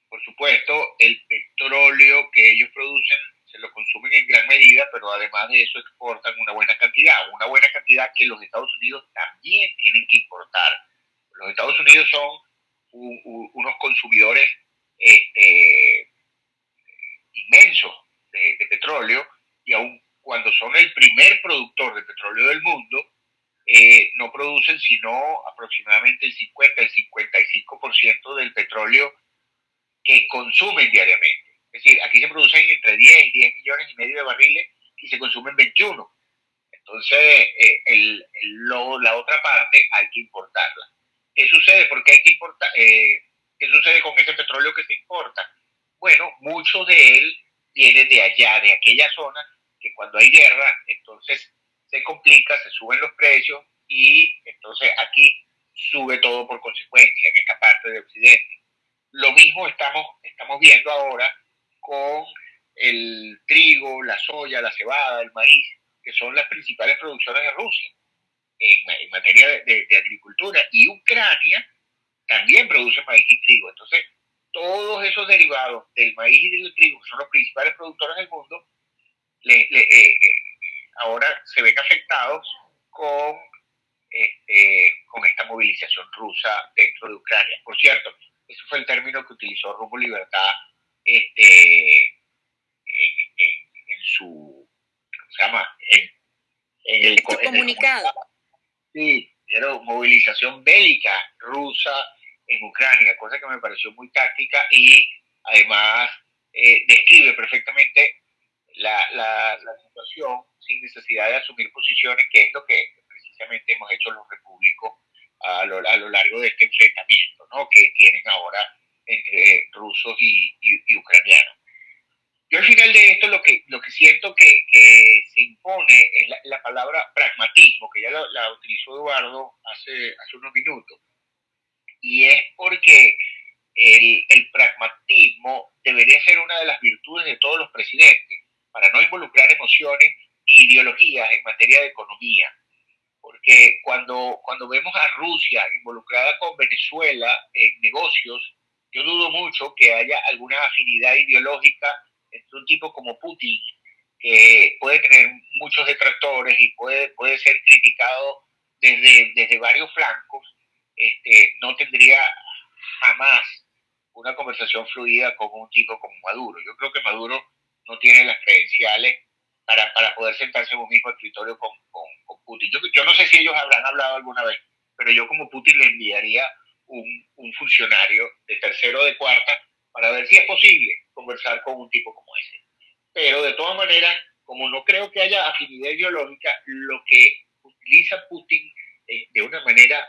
Por supuesto, el petróleo que ellos producen se lo consumen en gran medida, pero además de eso exportan una buena cantidad, una buena cantidad que los Estados Unidos también tienen que importar. Los Estados Unidos son unos consumidores este, inmensos de, petróleo y aun cuando son el primer productor de petróleo del mundo, eh, no producen sino aproximadamente el 50, el 55% del petróleo que consumen diariamente. Es decir, aquí se producen entre 10 y 10 millones y medio de barriles y se consumen 21. Entonces, eh, el, la otra parte hay que importarla. ¿Qué sucede? ¿Por qué hay que importar? Eh, ¿Qué sucede con ese petróleo que se importa? Bueno, mucho de él viene de allá, de aquella zona, que cuando hay guerra, entonces se complica, se suben los precios y entonces aquí sube todo por consecuencia en esta parte de Occidente. Lo mismo estamos, estamos viendo ahora con el trigo, la soya, la cebada, el maíz, que son las principales producciones de Rusia en, materia de, agricultura. Y Ucrania también produce maíz y trigo. Entonces, todos esos derivados del maíz y del trigo, que son los principales productores del mundo, eh, eh, ahora se ven afectados con, este, con esta movilización rusa dentro de Ucrania. Por cierto, ese fue el término que utilizó Rumbo Libertad este, en, su, se llama? En, el, comunicado. sí, era movilización bélica rusa en Ucrania, cosa que me pareció muy táctica y además eh, describe perfectamente la, la, situación sin necesidad de asumir posiciones, que es lo que precisamente hemos hecho los repúblicos a lo, a lo largo de este enfrentamiento, ¿no? que tienen ahora entre rusos y, ucranianos. Yo al final de esto lo que, lo que siento que, se impone es la, palabra pragmatismo, que ya la, utilizó Eduardo hace, hace unos minutos. Y es porque el, el, pragmatismo debería ser una de las virtudes de todos los presidentes, para no involucrar emociones ni ideologías en materia de economía. Porque cuando, cuando vemos a Rusia involucrada con Venezuela en negocios yo dudo mucho que haya alguna afinidad ideológica entre un tipo como Putin, que puede tener muchos detractores y puede, puede ser criticado desde, desde varios flancos, este, no tendría jamás una conversación fluida con un tipo como Maduro. Yo creo que Maduro no tiene las credenciales para, para poder sentarse en un mismo escritorio con, con, Putin. Yo, yo, no sé si ellos habrán hablado alguna vez, pero yo como Putin le enviaría un, un funcionario de tercero o de cuarta para ver si es posible conversar con un tipo como ese. Pero de todas maneras, como no creo que haya afinidad ideológica, lo que utiliza Putin eh, de una manera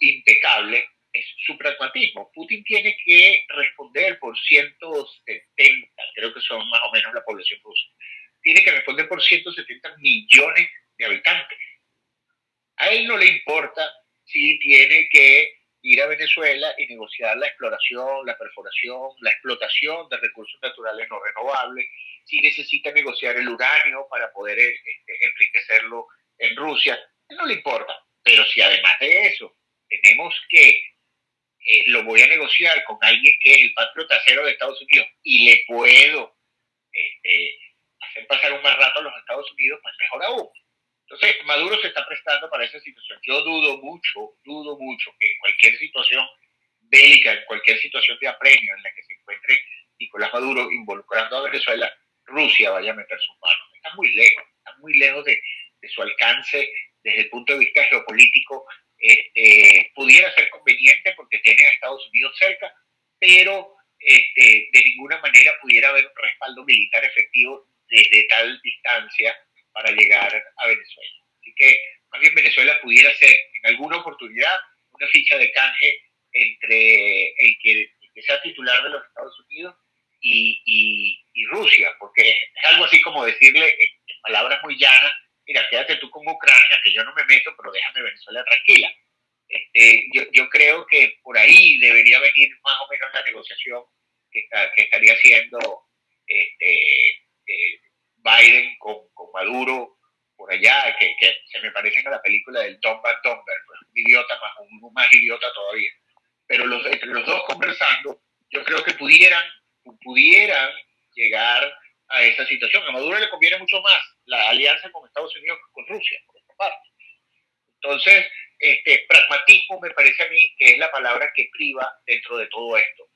impecable es su pragmatismo. Putin tiene que responder por 170, creo que son más o menos la población rusa, tiene que responder por 170 millones de habitantes. A él no le importa si tiene que ir a Venezuela y negociar la exploración, la perforación, la explotación de recursos naturales no renovables, si necesita negociar el uranio para poder este, enriquecerlo en Rusia, no le importa. Pero si además de eso tenemos que eh, lo voy a negociar con alguien que es el patriota cero de Estados Unidos y le puedo este, hacer pasar un más rato a los Estados Unidos, pues mejor aún. Entonces, Maduro se está prestando para esa situación. Yo dudo mucho, dudo mucho que en cualquier situación bélica, en cualquier situación de apremio en la que se encuentre Nicolás Maduro involucrando a Venezuela, Rusia vaya a meter sus manos. Está muy lejos, está muy lejos de, de su alcance desde el punto de vista geopolítico. Este, pudiera ser conveniente porque tiene a Estados Unidos cerca, pero este, de ninguna manera pudiera haber un respaldo militar efectivo desde tal distancia para llegar a Venezuela. Así que más bien Venezuela pudiera ser en alguna oportunidad una ficha de canje entre el que, sea titular de los Estados Unidos y, Rusia, porque es algo así como decirle en, palabras muy llanas, mira, quédate tú con Ucrania, que yo no me meto, pero déjame Venezuela tranquila. Este, yo, yo, creo que por ahí debería venir más o menos la negociación que, que estaría haciendo este, Biden con, con, Maduro por allá, que, que, se me parecen a la película del Tom Van Domber, pues, un idiota más, un, más idiota todavía. Pero los, entre los dos conversando, yo creo que pudieran, pudieran llegar a esa situación. A Maduro le conviene mucho más la alianza con Estados Unidos que con Rusia, por otra parte. Entonces, este, pragmatismo me parece a mí que es la palabra que priva dentro de todo esto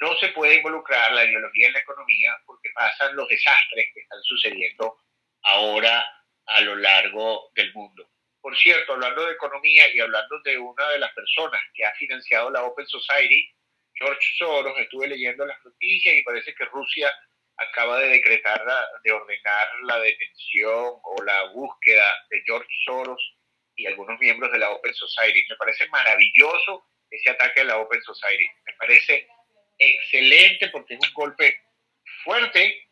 no se puede involucrar la ideología en la economía porque pasan los desastres que están sucediendo ahora a lo largo del mundo. Por cierto, hablando de economía y hablando de una de las personas que ha financiado la Open Society, George Soros, estuve leyendo las noticias y parece que Rusia acaba de decretar, de ordenar la detención o la búsqueda de George Soros y algunos miembros de la Open Society. Me parece maravilloso ese ataque a la Open Society. Me parece excelente porque es un golpe fuerte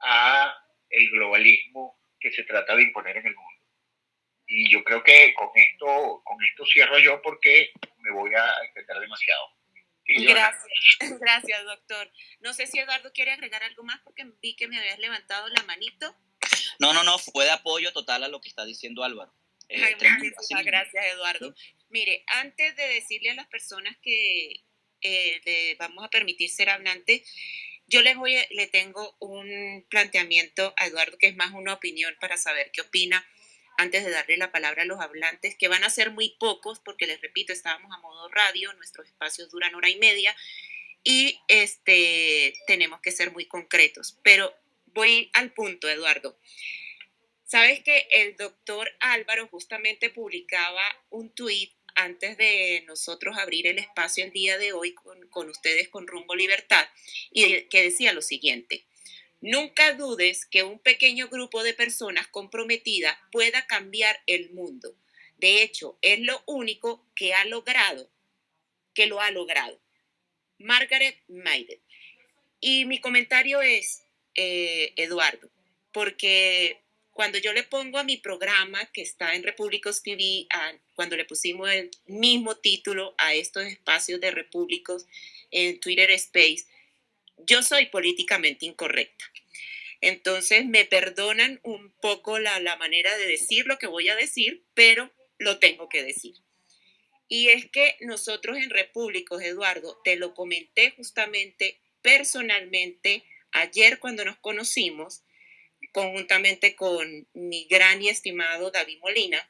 a el globalismo que se trata de imponer en el mundo. Y yo creo que con esto, con esto cierro yo porque me voy a extender demasiado. Gracias, <laughs> gracias, doctor. No sé si Eduardo quiere agregar algo más porque vi que me habías levantado la manito. No, no, no, fue de apoyo total a lo que está diciendo Álvaro. Eh, gracias, gracias, Eduardo. Mire, antes de decirle a las personas que, eh, vamos a permitir ser hablante, yo le, voy, le tengo un planteamiento a Eduardo que es más una opinión para saber qué opina antes de darle la palabra a los hablantes, que van a ser muy pocos, porque les repito, estábamos a modo radio, nuestros espacios duran hora y media y este, tenemos que ser muy concretos. Pero voy al punto, Eduardo. Sabes que el doctor Álvaro justamente publicaba un tuit antes de nosotros abrir el espacio el día de hoy con, ustedes con Rumbo Libertad, y que decía lo siguiente. Nunca dudes que un pequeño grupo de personas comprometidas pueda cambiar el mundo. De hecho, es lo único que ha logrado, que lo ha logrado. Margaret Mead. Y mi comentario es, eh, Eduardo, porque cuando yo le pongo a mi programa que está en Repúblicos TV, cuando le pusimos el mismo título a estos espacios de Repúblicos en Twitter Space, yo soy políticamente incorrecta. Entonces me perdonan un poco la, la manera de decir lo que voy a decir, pero lo tengo que decir. Y es que nosotros en Repúblicos, Eduardo, te lo comenté justamente personalmente ayer cuando nos conocimos, conjuntamente con mi gran y estimado David Molina,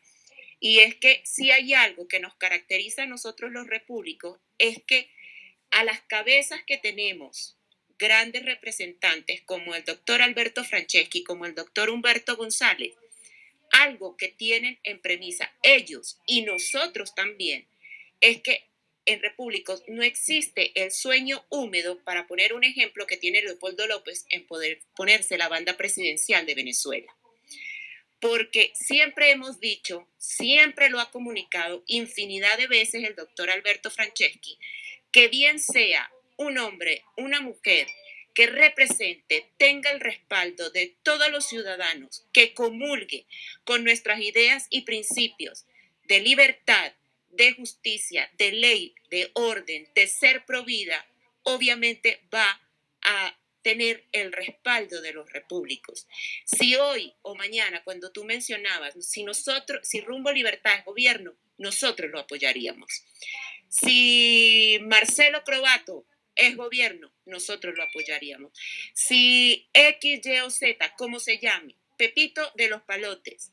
y es que si hay algo que nos caracteriza a nosotros los repúblicos, es que a las cabezas que tenemos, grandes representantes como el doctor Alberto Franceschi, como el doctor Humberto González, algo que tienen en premisa ellos y nosotros también, es que en repúblicos no existe el sueño húmedo, para poner un ejemplo que tiene Leopoldo López en poder ponerse la banda presidencial de Venezuela. Porque siempre hemos dicho, siempre lo ha comunicado infinidad de veces el doctor Alberto Franceschi, que bien sea un hombre, una mujer, que represente, tenga el respaldo de todos los ciudadanos, que comulgue con nuestras ideas y principios de libertad, de justicia, de ley, de orden, de ser provida, obviamente va a tener el respaldo de los repúblicos. Si hoy o mañana, cuando tú mencionabas, si nosotros, si Rumbo Libertad es gobierno, nosotros lo apoyaríamos. Si Marcelo Crobato es gobierno, nosotros lo apoyaríamos. Si X, Y o Z, como se llame, Pepito de los Palotes,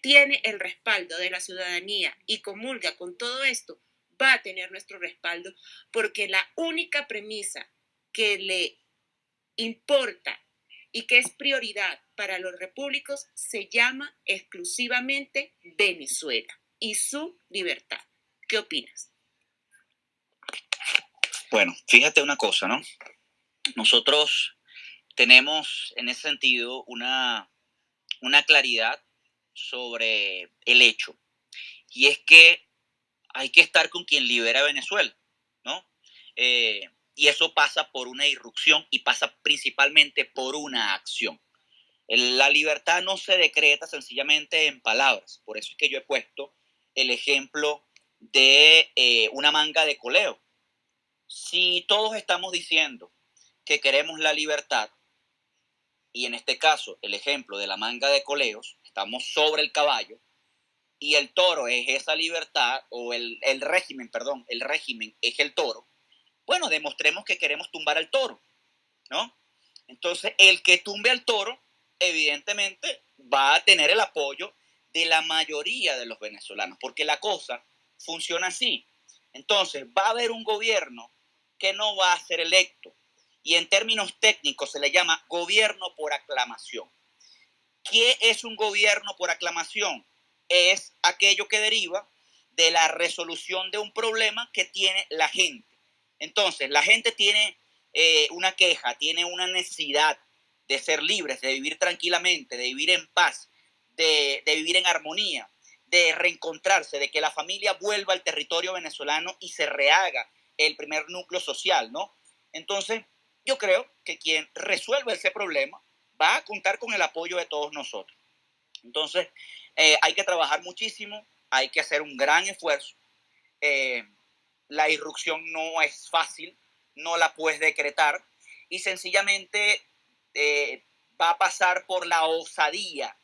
tiene el respaldo de la ciudadanía y comulga con todo esto, va a tener nuestro respaldo porque la única premisa que le importa y que es prioridad para los repúblicos se llama exclusivamente Venezuela y su libertad. ¿Qué opinas? Bueno, fíjate una cosa, ¿no? Nosotros tenemos en ese sentido una, una claridad sobre el hecho. Y es que hay que estar con quien libera Venezuela, ¿no? Eh, y eso pasa por una irrupción y pasa principalmente por una acción. La libertad no se decreta sencillamente en palabras. Por eso es que yo he puesto el ejemplo de eh, una manga de coleo. Si todos estamos diciendo que queremos la libertad, y en este caso el ejemplo de la manga de coleos, estamos sobre el caballo y el toro es esa libertad, o el, el régimen, perdón, el régimen es el toro, bueno, demostremos que queremos tumbar al toro, ¿no? Entonces, el que tumbe al toro, evidentemente, va a tener el apoyo de la mayoría de los venezolanos, porque la cosa funciona así. Entonces, va a haber un gobierno que no va a ser electo, y en términos técnicos se le llama gobierno por aclamación. ¿Qué es un gobierno por aclamación? Es aquello que deriva de la resolución de un problema que tiene la gente. Entonces, la gente tiene eh, una queja, tiene una necesidad de ser libres, de vivir tranquilamente, de vivir en paz, de, de vivir en armonía, de reencontrarse, de que la familia vuelva al territorio venezolano y se rehaga el primer núcleo social, ¿no? Entonces, yo creo que quien resuelva ese problema va a contar con el apoyo de todos nosotros. Entonces, eh, hay que trabajar muchísimo, hay que hacer un gran esfuerzo. Eh, la irrupción no es fácil, no la puedes decretar y sencillamente eh, va a pasar por la osadía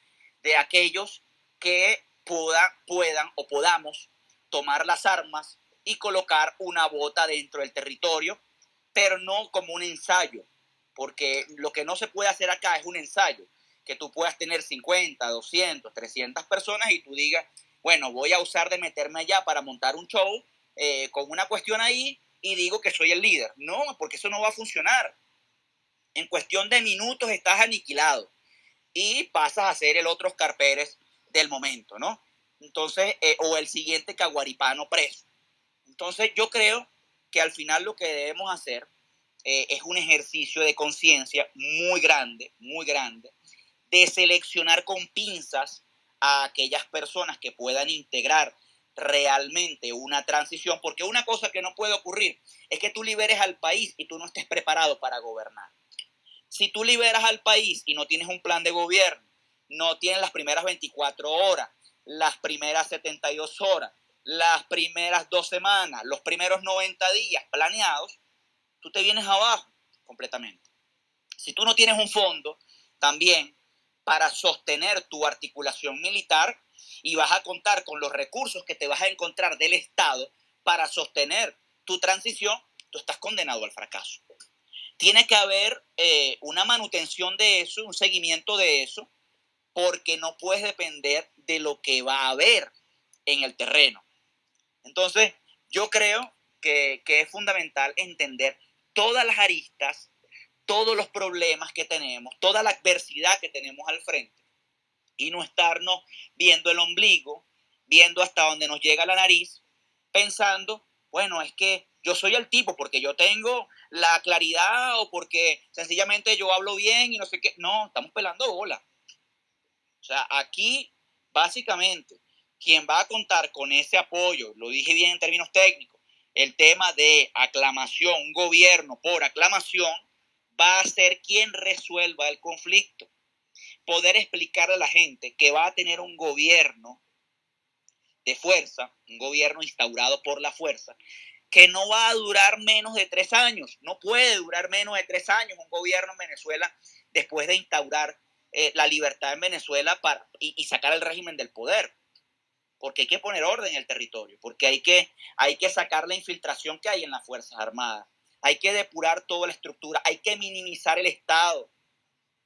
de aquellos que puedan o podamos tomar las armas y colocar una bota dentro del territorio, pero no como un ensayo, porque lo que no se puede hacer acá es un ensayo, que tú puedas tener 50, 200, 300 personas y tú digas, bueno, voy a usar de meterme allá para montar un show eh, con una cuestión ahí y digo que soy el líder. No, porque eso no va a funcionar. En cuestión de minutos estás aniquilado y pasas a ser el otro Oscar Pérez del momento, ¿no? Entonces, eh, o el siguiente caguaripano preso. Entonces, yo creo que al final lo que debemos hacer eh, es un ejercicio de conciencia muy grande, muy grande, de seleccionar con pinzas a aquellas personas que puedan integrar realmente una transición, porque una cosa que no puede ocurrir es que tú liberes al país y tú no estés preparado para gobernar. Si tú liberas al país y no tienes un plan de gobierno, no tienes las primeras 24 horas, las primeras 72 horas, las primeras dos semanas, los primeros 90 días planeados, tú te vienes abajo completamente. Si tú no tienes un fondo también para sostener tu articulación militar y vas a contar con los recursos que te vas a encontrar del Estado para sostener tu transición, tú estás condenado al fracaso. Tiene que haber eh, una manutención de eso, un seguimiento de eso, porque no puedes depender de lo que va a haber en el terreno. Entonces, yo creo que, es fundamental entender todas las aristas, todos los problemas que tenemos, toda la adversidad que tenemos al frente y no estarnos viendo el ombligo, viendo hasta donde nos llega la nariz, pensando, bueno, es que yo soy el tipo porque yo tengo la claridad o porque sencillamente yo hablo bien y no sé qué. No, estamos pelando bola. O sea, aquí básicamente quien va a contar con ese apoyo, lo dije bien en términos técnicos, el tema de aclamación, un gobierno por aclamación, va a ser quien resuelva el conflicto. Poder explicarle a la gente que va a tener un gobierno de fuerza, un gobierno instaurado por la fuerza, que no va a durar menos de tres años. No puede durar menos de tres años un gobierno en Venezuela después de instaurar eh, la libertad en Venezuela para, y, sacar el régimen del poder. Porque hay que poner orden en el territorio, porque hay que, hay que sacar la infiltración que hay en las Fuerzas Armadas, hay que depurar toda la estructura, hay que minimizar el Estado,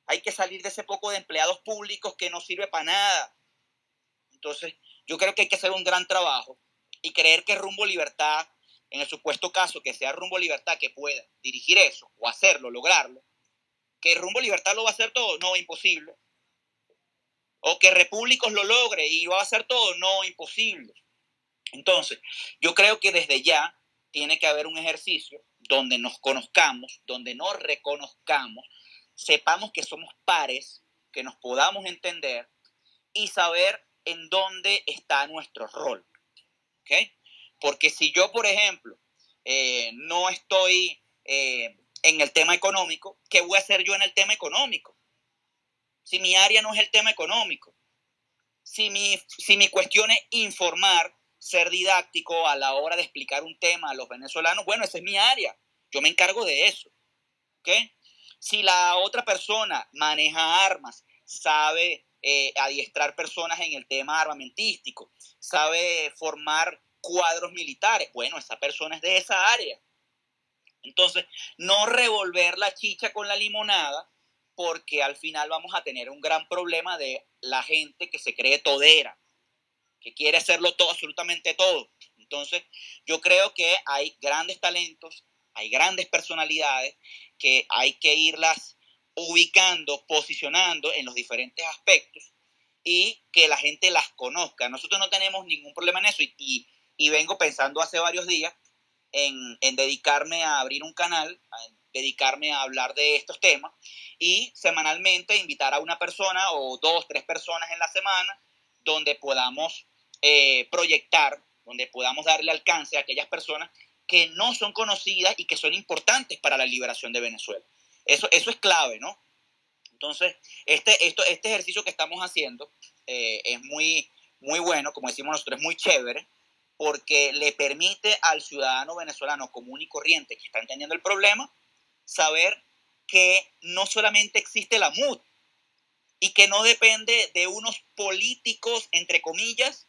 hay que salir de ese poco de empleados públicos que no sirve para nada. Entonces, yo creo que hay que hacer un gran trabajo y creer que Rumbo Libertad en el supuesto caso que sea Rumbo Libertad que pueda dirigir eso o hacerlo, lograrlo, que Rumbo Libertad lo va a hacer todo, no, imposible. O que Repúblicos lo logre y va a hacer todo, no, imposible. Entonces, yo creo que desde ya tiene que haber un ejercicio donde nos conozcamos, donde nos reconozcamos, sepamos que somos pares, que nos podamos entender y saber en dónde está nuestro rol. Porque si yo, por ejemplo, eh, no estoy eh, en el tema económico, ¿qué voy a hacer yo en el tema económico? Si mi área no es el tema económico, si mi, si mi cuestión es informar, ser didáctico a la hora de explicar un tema a los venezolanos, bueno, esa es mi área, yo me encargo de eso. ¿okay? Si la otra persona maneja armas, sabe eh, adiestrar personas en el tema armamentístico, sabe formar cuadros militares. Bueno, esa persona es de esa área. Entonces, no revolver la chicha con la limonada, porque al final vamos a tener un gran problema de la gente que se cree todera, que quiere hacerlo todo, absolutamente todo. Entonces, yo creo que hay grandes talentos, hay grandes personalidades que hay que irlas ubicando, posicionando en los diferentes aspectos y que la gente las conozca. Nosotros no tenemos ningún problema en eso y, y vengo pensando hace varios días en, en, dedicarme a abrir un canal, a dedicarme a hablar de estos temas y semanalmente invitar a una persona o dos, tres personas en la semana donde podamos eh, proyectar, donde podamos darle alcance a aquellas personas que no son conocidas y que son importantes para la liberación de Venezuela. Eso, eso es clave, ¿no? Entonces, este, esto, este ejercicio que estamos haciendo eh, es muy, muy bueno, como decimos nosotros, es muy chévere, porque le permite al ciudadano venezolano común y corriente que está entendiendo el problema saber que no solamente existe la MUD y que no depende de unos políticos, entre comillas,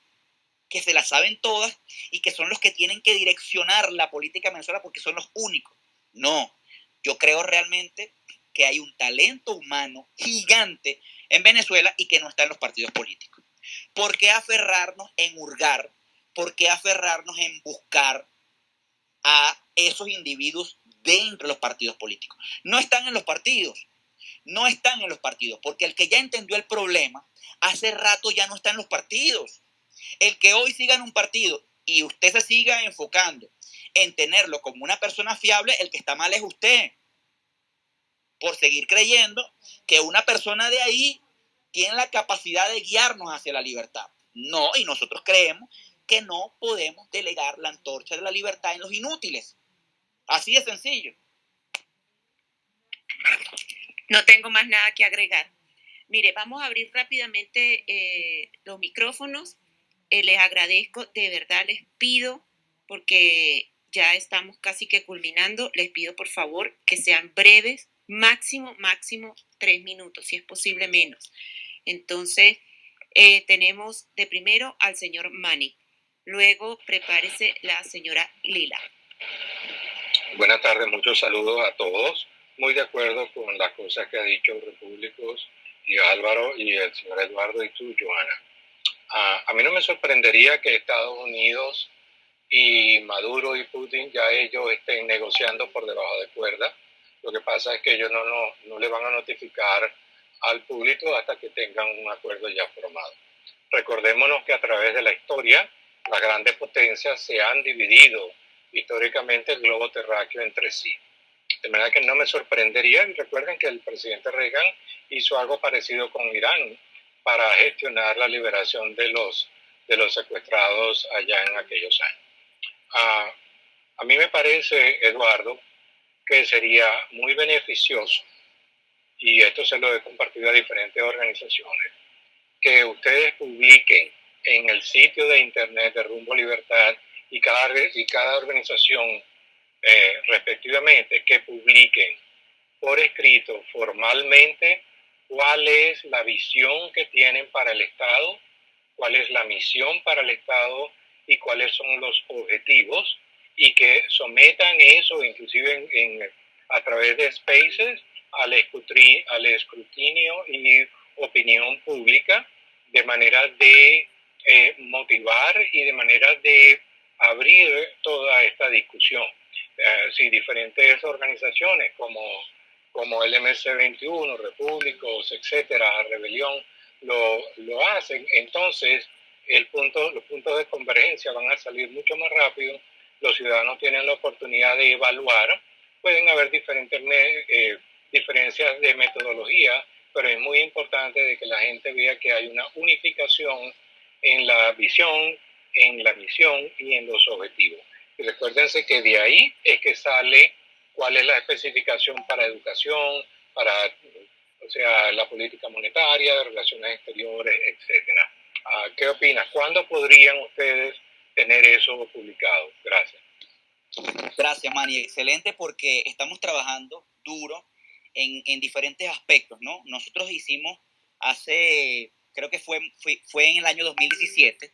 que se la saben todas y que son los que tienen que direccionar la política venezolana porque son los únicos. No, yo creo realmente que hay un talento humano gigante en Venezuela y que no está en los partidos políticos. ¿Por qué aferrarnos en hurgar ¿por qué aferrarnos en buscar a esos individuos dentro de los partidos políticos? No están en los partidos, no están en los partidos, porque el que ya entendió el problema, hace rato ya no está en los partidos. El que hoy siga en un partido y usted se siga enfocando en tenerlo como una persona fiable, el que está mal es usted. Por seguir creyendo que una persona de ahí tiene la capacidad de guiarnos hacia la libertad. No, y nosotros creemos que no podemos delegar la antorcha de la libertad en los inútiles. Así de sencillo. No tengo más nada que agregar. Mire, vamos a abrir rápidamente eh, los micrófonos. Eh, les agradezco, de verdad les pido, porque ya estamos casi que culminando, les pido por favor que sean breves, máximo, máximo tres minutos, si es posible menos. Entonces, eh, tenemos de primero al señor Mani. Luego prepárese la señora Lila. Buenas tardes, muchos saludos a todos. Muy de acuerdo con las cosas que ha dicho Repúblicos y Álvaro y el señor Eduardo y tú, Joana. a mí no me sorprendería que Estados Unidos y Maduro y Putin ya ellos estén negociando por debajo de cuerda. Lo que pasa es que ellos no, no, no le van a notificar al público hasta que tengan un acuerdo ya formado. Recordémonos que a través de la historia las grandes potencias se han dividido históricamente el globo terráqueo entre sí. De manera que no me sorprendería, y recuerden que el presidente Reagan hizo algo parecido con Irán para gestionar la liberación de los, de los secuestrados allá en aquellos años. Ah, a mí me parece, Eduardo, que sería muy beneficioso, y esto se lo he compartido a diferentes organizaciones, que ustedes publiquen en el sitio de internet de Rumbo Libertad y cada, y cada organización eh, respectivamente que publiquen por escrito formalmente cuál es la visión que tienen para el Estado, cuál es la misión para el Estado y cuáles son los objetivos y que sometan eso inclusive en, a través de spaces al escrutinio, al escrutinio y opinión pública de manera de eh, motivar y de manera de abrir toda esta discusión. Eh, si diferentes organizaciones como, como el MC21, Repúblicos, etcétera, Rebelión, lo, lo hacen, entonces el punto, los puntos de convergencia van a salir mucho más rápido, los ciudadanos tienen la oportunidad de evaluar, pueden haber diferentes eh, diferencias de metodología, pero es muy importante de que la gente vea que hay una unificación en la visión, en la misión y en los objetivos. Y recuérdense que de ahí es que sale cuál es la especificación para educación, para o sea, la política monetaria, de relaciones exteriores, etcétera. Ah, ¿Qué opinas? ¿Cuándo podrían ustedes tener eso publicado? Gracias. Gracias, Manny. Excelente porque estamos trabajando duro en, en diferentes aspectos, ¿no? Nosotros hicimos hace creo que fue, fue, en el año 2017,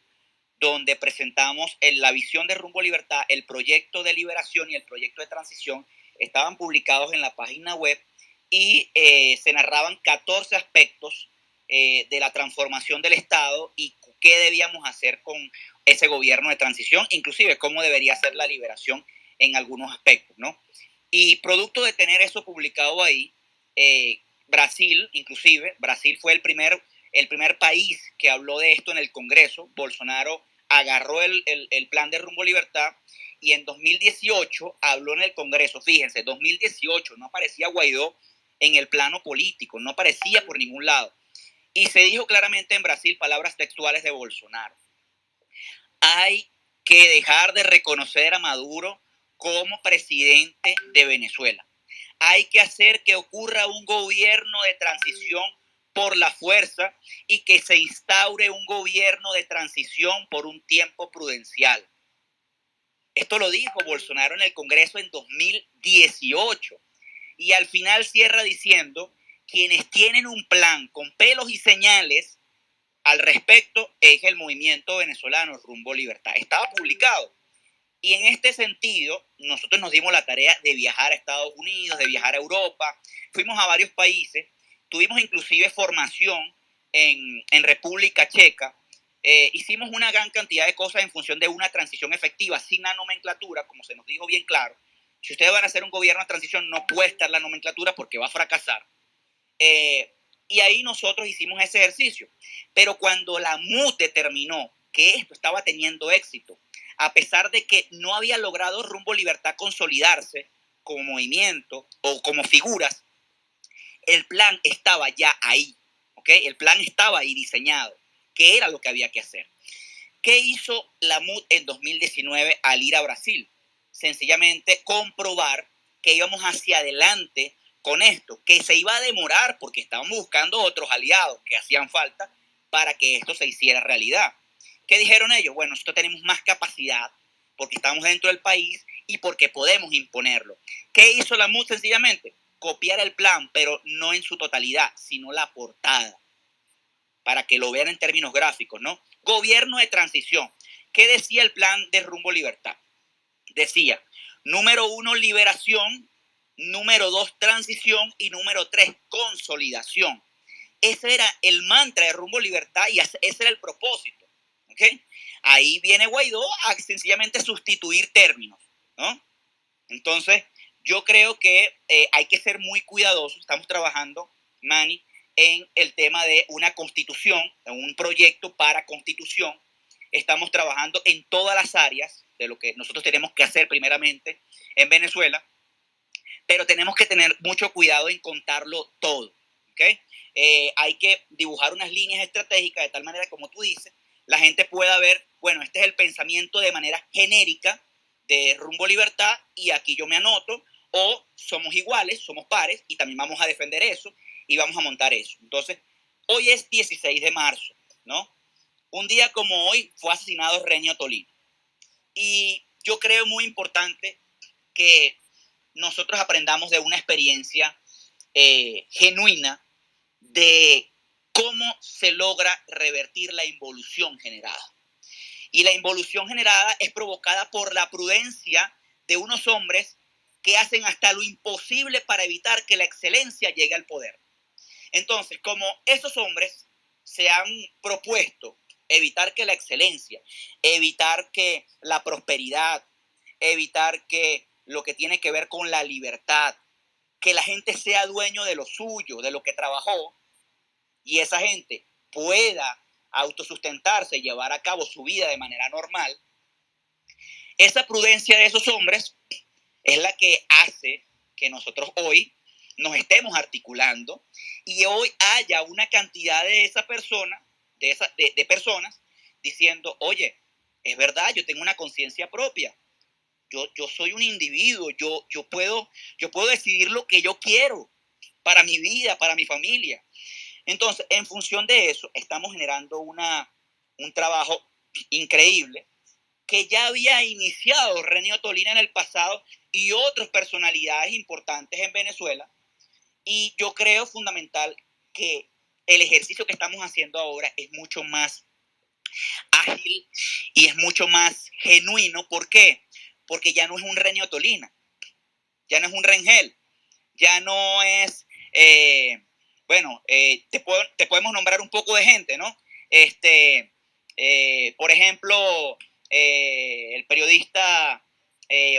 donde presentamos la visión de Rumbo Libertad, el proyecto de liberación y el proyecto de transición, estaban publicados en la página web y eh, se narraban 14 aspectos eh, de la transformación del Estado y qué debíamos hacer con ese gobierno de transición, inclusive cómo debería ser la liberación en algunos aspectos, ¿no? Y producto de tener eso publicado ahí, eh, Brasil, inclusive, Brasil fue el primer el primer país que habló de esto en el Congreso. Bolsonaro agarró el, plan de rumbo libertad y en 2018 habló en el Congreso. Fíjense, 2018 no aparecía Guaidó en el plano político, no aparecía por ningún lado. Y se dijo claramente en Brasil palabras textuales de Bolsonaro. Hay que dejar de reconocer a Maduro como presidente de Venezuela. Hay que hacer que ocurra un gobierno de transición por la fuerza y que se instaure un gobierno de transición por un tiempo prudencial. Esto lo dijo Bolsonaro en el Congreso en 2018 y al final cierra diciendo, quienes tienen un plan con pelos y señales al respecto es el movimiento venezolano Rumbo Libertad. Estaba publicado. Y en este sentido, nosotros nos dimos la tarea de viajar a Estados Unidos, de viajar a Europa, fuimos a varios países Tuvimos inclusive formación en, República Checa. Eh, hicimos una gran cantidad de cosas en función de una transición efectiva, sin la nomenclatura, como se nos dijo bien claro. Si ustedes van a hacer un gobierno de transición, no puede estar la nomenclatura porque va a fracasar. Eh, y ahí nosotros hicimos ese ejercicio. Pero cuando la MUT determinó que esto estaba teniendo éxito, a pesar de que no había logrado rumbo libertad consolidarse como movimiento o como figuras, el plan estaba ya ahí, ¿ok? El plan estaba ahí diseñado, ¿Qué era lo que había que hacer. ¿Qué hizo la MUD en 2019 al ir a Brasil? Sencillamente comprobar que íbamos hacia adelante con esto, que se iba a demorar porque estábamos buscando otros aliados que hacían falta para que esto se hiciera realidad. ¿Qué dijeron ellos? Bueno, nosotros tenemos más capacidad porque estamos dentro del país y porque podemos imponerlo. ¿Qué hizo la MUD sencillamente? Copiar el plan, pero no en su totalidad, sino la portada, para que lo vean en términos gráficos, ¿no? Gobierno de transición. ¿Qué decía el plan de rumbo libertad? Decía, número uno, liberación, número dos, transición y número tres, consolidación. Ese era el mantra de rumbo libertad y ese era el propósito. Ahí viene Guaidó a sencillamente sustituir términos, ¿no? Entonces, yo creo que eh, hay que ser muy cuidadosos. Estamos trabajando, Manny, en el tema de una constitución, en un proyecto para constitución. Estamos trabajando en todas las áreas de lo que nosotros tenemos que hacer primeramente en Venezuela, pero tenemos que tener mucho cuidado en contarlo todo. ¿okay? Eh, hay que dibujar unas líneas estratégicas de tal manera como tú dices, la gente pueda ver, bueno, este es el pensamiento de manera genérica de rumbo libertad y aquí yo me anoto, o somos iguales, somos pares y también vamos a defender eso y vamos a montar eso. Entonces, hoy es 16 de marzo, ¿no? Un día como hoy fue asesinado Renio Tolino. Y yo creo muy importante que nosotros aprendamos de una experiencia eh, genuina de cómo se logra revertir la involución generada. Y la involución generada es provocada por la prudencia de unos hombres que hacen hasta lo imposible para evitar que la excelencia llegue al poder. Entonces, como esos hombres se han propuesto evitar que la excelencia, evitar que la prosperidad, evitar que lo que tiene que ver con la libertad, que la gente sea dueño de lo suyo, de lo que trabajó, y esa gente pueda autosustentarse y llevar a cabo su vida de manera normal, esa prudencia de esos hombres es la que hace que nosotros hoy nos estemos articulando y hoy haya una cantidad de esa persona, de, esa, de, personas, diciendo, oye, es verdad, yo tengo una conciencia propia, yo, yo, soy un individuo, yo, yo, puedo, yo puedo decidir lo que yo quiero para mi vida, para mi familia. Entonces, en función de eso, estamos generando una, un trabajo increíble que ya había iniciado Renio Tolina en el pasado y otras personalidades importantes en Venezuela, y yo creo fundamental que el ejercicio que estamos haciendo ahora es mucho más ágil y es mucho más genuino. ¿Por qué? Porque ya no es un Renio Tolina, ya no es un Rengel, ya no es, eh, bueno, eh, te, podemos nombrar un poco de gente, ¿no? Este, eh, por ejemplo, el periodista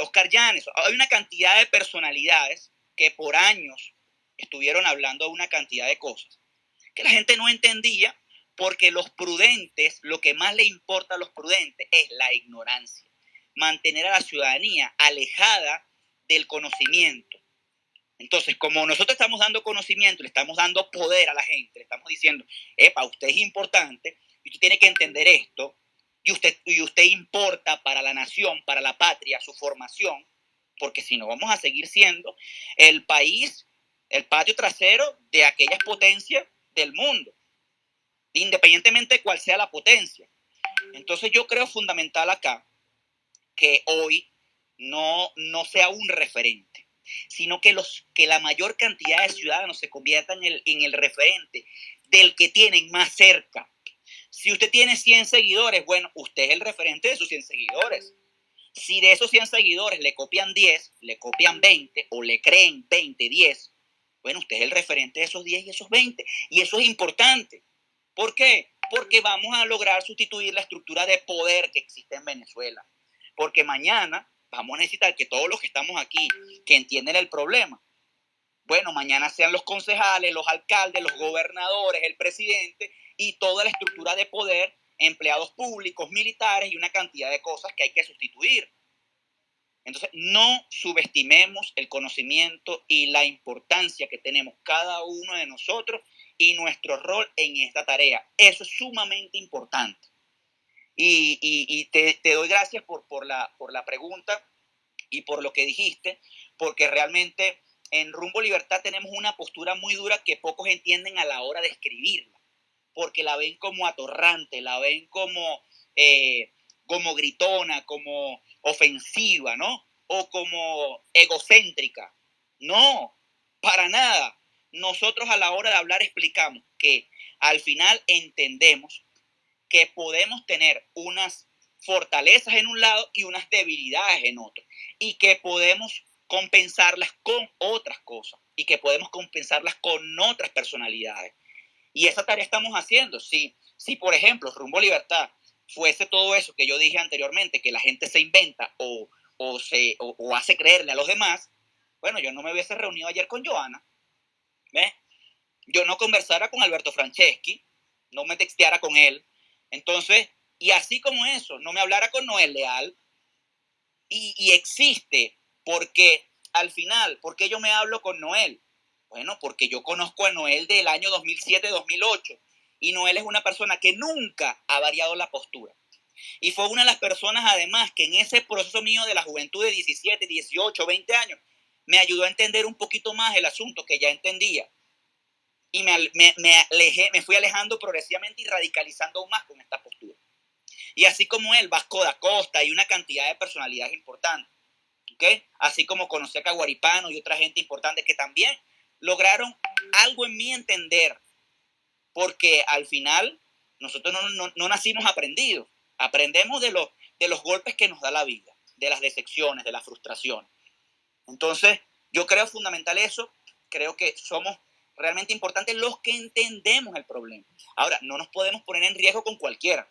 Oscar Llanes. Hay una cantidad de personalidades que por años estuvieron hablando de una cantidad de cosas que la gente no entendía porque los prudentes, lo que más le importa a los prudentes es la ignorancia, mantener a la ciudadanía alejada del conocimiento. Entonces, como nosotros estamos dando conocimiento, le estamos dando poder a la gente, le estamos diciendo, epa, usted es importante y usted tiene que entender esto, y usted, y usted importa para la nación, para la patria, su formación, porque si no vamos a seguir siendo el país el patio trasero de aquellas potencias del mundo, independientemente de cuál sea la potencia. Entonces yo creo fundamental acá que hoy no, no sea un referente, sino que, los, que la mayor cantidad de ciudadanos se conviertan en el, en el referente del que tienen más cerca. Si usted tiene 100 seguidores, bueno, usted es el referente de sus 100 seguidores. Si de esos 100 seguidores le copian 10, le copian 20 o le creen 20, 10, bueno, usted es el referente de esos 10 y esos 20. Y eso es importante. ¿Por qué? Porque vamos a lograr sustituir la estructura de poder que existe en Venezuela. Porque mañana vamos a necesitar que todos los que estamos aquí, que entienden el problema, bueno, mañana sean los concejales, los alcaldes, los gobernadores, el presidente y toda la estructura de poder, empleados públicos, militares y una cantidad de cosas que hay que sustituir. Entonces, no subestimemos el conocimiento y la importancia que tenemos cada uno de nosotros y nuestro rol en esta tarea. Eso es sumamente importante. Y, te, doy gracias por, la pregunta y por lo que dijiste, porque realmente en Rumbo Libertad tenemos una postura muy dura que pocos entienden a la hora de escribirla, porque la ven como atorrante, la ven como, eh, como gritona, como ofensiva, ¿no? O como egocéntrica. No, para nada. Nosotros a la hora de hablar explicamos que al final entendemos que podemos tener unas fortalezas en un lado y unas debilidades en otro. Y que podemos compensarlas con otras cosas. Y que podemos compensarlas con otras personalidades. Y esa tarea estamos haciendo. Si, si por ejemplo, Rumbo Libertad fuese todo eso que yo dije anteriormente, que la gente se inventa o, o se, o, hace creerle a los demás, bueno, yo no me hubiese reunido ayer con Joana, ¿ves? Yo no conversara con Alberto Franceschi, no me texteara con él. Entonces, y así como eso, no me hablara con Noel Leal. Y, y existe, porque al final, ¿por qué yo me hablo con Noel? Bueno, porque yo conozco a Noel del año 2007-2008 y Noel es una persona que nunca ha variado la postura. Y fue una de las personas, además, que en ese proceso mío de la juventud de 17, 18, 20 años, me ayudó a entender un poquito más el asunto que ya entendía. Y me, me, me fui alejando progresivamente y radicalizando aún más con esta postura. Y así como él, Vasco da Costa y una cantidad de personalidades importantes. ¿Okay? Así como conocí a Caguaripano y otra gente importante que también lograron algo en mí entender. Porque al final nosotros no, no nacimos aprendidos. Aprendemos de los, de los golpes que nos da la vida, de las decepciones, de la frustración. Entonces, yo creo fundamental eso. Creo que somos realmente importantes los que entendemos el problema. Ahora, no nos podemos poner en riesgo con cualquiera.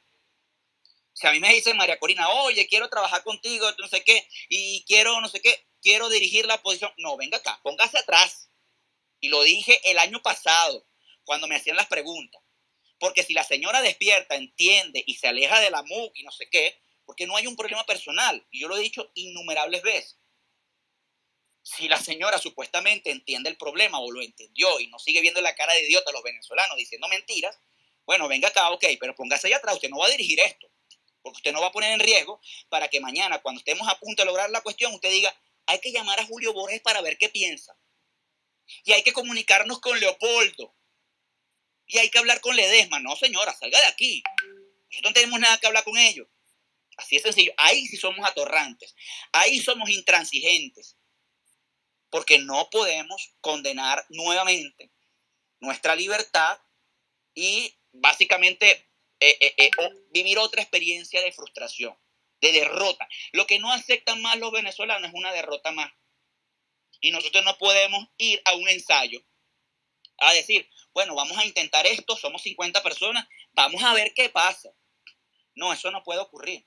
Si a mí me dice María Corina, oye, quiero trabajar contigo, no sé qué, y quiero, no sé qué, quiero dirigir la posición. No, venga acá, póngase atrás. Y lo dije el año pasado, cuando me hacían las preguntas. Porque si la señora despierta, entiende y se aleja de la MUC y no sé qué, porque no hay un problema personal. Y yo lo he dicho innumerables veces. Si la señora supuestamente entiende el problema o lo entendió y no sigue viendo la cara de idiota a los venezolanos diciendo mentiras, bueno, venga acá, ok, pero póngase allá atrás, usted no va a dirigir esto, porque usted no va a poner en riesgo para que mañana, cuando estemos a punto de lograr la cuestión, usted diga, hay que llamar a Julio Borges para ver qué piensa. Y hay que comunicarnos con Leopoldo y hay que hablar con Ledesma. No, señora, salga de aquí. Nosotros no tenemos nada que hablar con ellos. Así es sencillo. Ahí sí somos atorrantes. Ahí somos intransigentes. Porque no podemos condenar nuevamente nuestra libertad y básicamente eh, eh, eh, vivir otra experiencia de frustración, de derrota. Lo que no aceptan más los venezolanos es una derrota más. Y nosotros no podemos ir a un ensayo a decir, bueno, vamos a intentar esto, somos 50 personas, vamos a ver qué pasa. No, eso no puede ocurrir.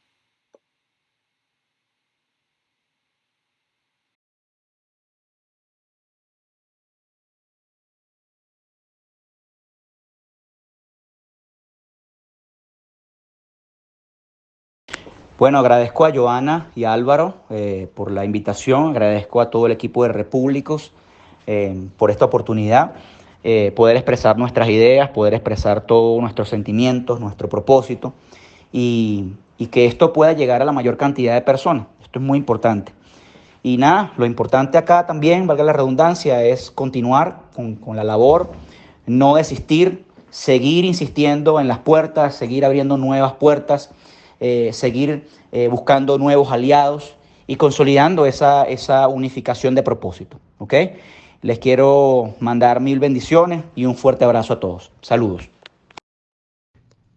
Bueno, agradezco a Joana y Álvaro eh, por la invitación, agradezco a todo el equipo de Repúblicos eh, por esta oportunidad. Eh, poder expresar nuestras ideas, poder expresar todos nuestros sentimientos, nuestro propósito y, que esto pueda llegar a la mayor cantidad de personas. Esto es muy importante. Y nada, lo importante acá también, valga la redundancia, es continuar con, la labor, no desistir, seguir insistiendo en las puertas, seguir abriendo nuevas puertas, eh, seguir eh, buscando nuevos aliados y consolidando esa, esa unificación de propósito. ¿ok? Les quiero mandar mil bendiciones y un fuerte abrazo a todos. Saludos.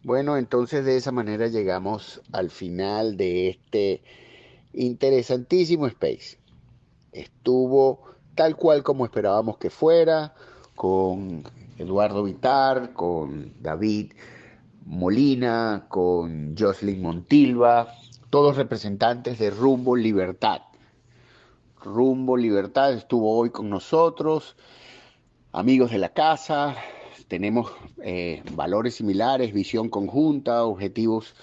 Bueno, entonces de esa manera llegamos al final de este interesantísimo space. Estuvo tal cual como esperábamos que fuera, con Eduardo Vitar, con David Molina, con Jocelyn Montilva, todos representantes de Rumbo Libertad. Rumbo Libertad estuvo hoy con nosotros, amigos de la casa, tenemos eh, valores similares, visión conjunta, objetivos,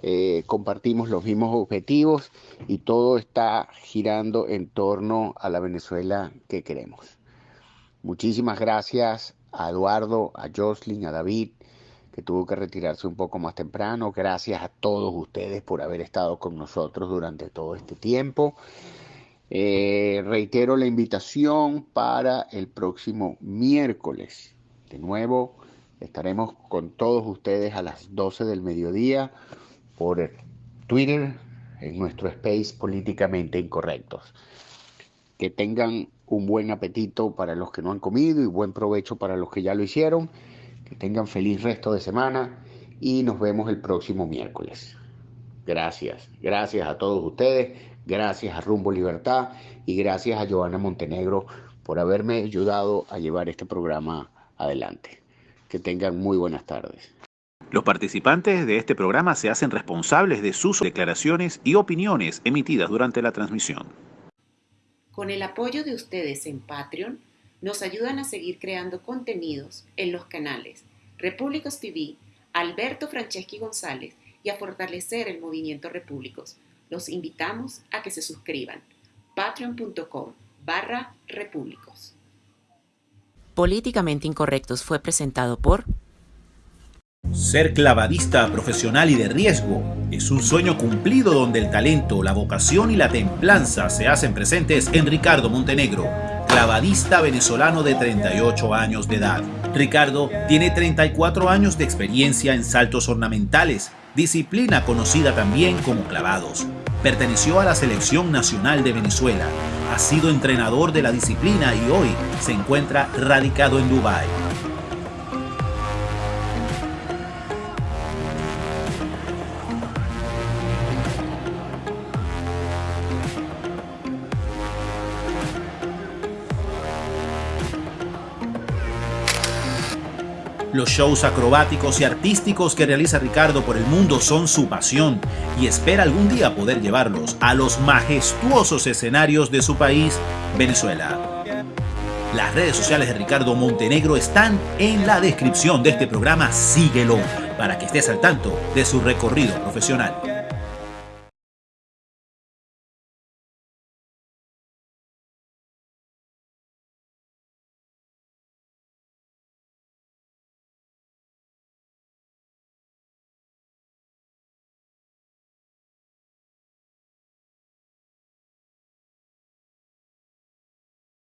eh, compartimos los mismos objetivos y todo está girando en torno a la Venezuela que queremos. Muchísimas gracias a Eduardo, a Jocelyn, a David, que tuvo que retirarse un poco más temprano. Gracias a todos ustedes por haber estado con nosotros durante todo este tiempo. Eh, reitero la invitación para el próximo miércoles. De nuevo, estaremos con todos ustedes a las 12 del mediodía por Twitter en nuestro space políticamente incorrectos. Que tengan un buen apetito para los que no han comido y buen provecho para los que ya lo hicieron. Que tengan feliz resto de semana y nos vemos el próximo miércoles. Gracias, gracias a todos ustedes. Gracias a Rumbo Libertad y gracias a Joana Montenegro por haberme ayudado a llevar este programa adelante. Que tengan muy buenas tardes. Los participantes de este programa se hacen responsables de sus declaraciones y opiniones emitidas durante la transmisión. Con el apoyo de ustedes en Patreon, nos ayudan a seguir creando contenidos en los canales Repúblicos TV, Alberto Franceschi González y a fortalecer el movimiento Repúblicos. Los invitamos a que se suscriban. patreon.com barra repúblicos. Políticamente Incorrectos fue presentado por ser clavadista profesional y de riesgo es un sueño cumplido donde el talento, la vocación y la templanza se hacen presentes en Ricardo Montenegro, clavadista venezolano de 38 años de edad. Ricardo tiene 34 años de experiencia en saltos ornamentales, disciplina conocida también como clavados. Perteneció a la Selección Nacional de Venezuela, ha sido entrenador de la disciplina y hoy se encuentra radicado en Dubái. Los shows acrobáticos y artísticos que realiza Ricardo por el mundo son su pasión y espera algún día poder llevarlos a los majestuosos escenarios de su país, Venezuela. Las redes sociales de Ricardo Montenegro están en la descripción de este programa. Síguelo para que estés al tanto de su recorrido profesional.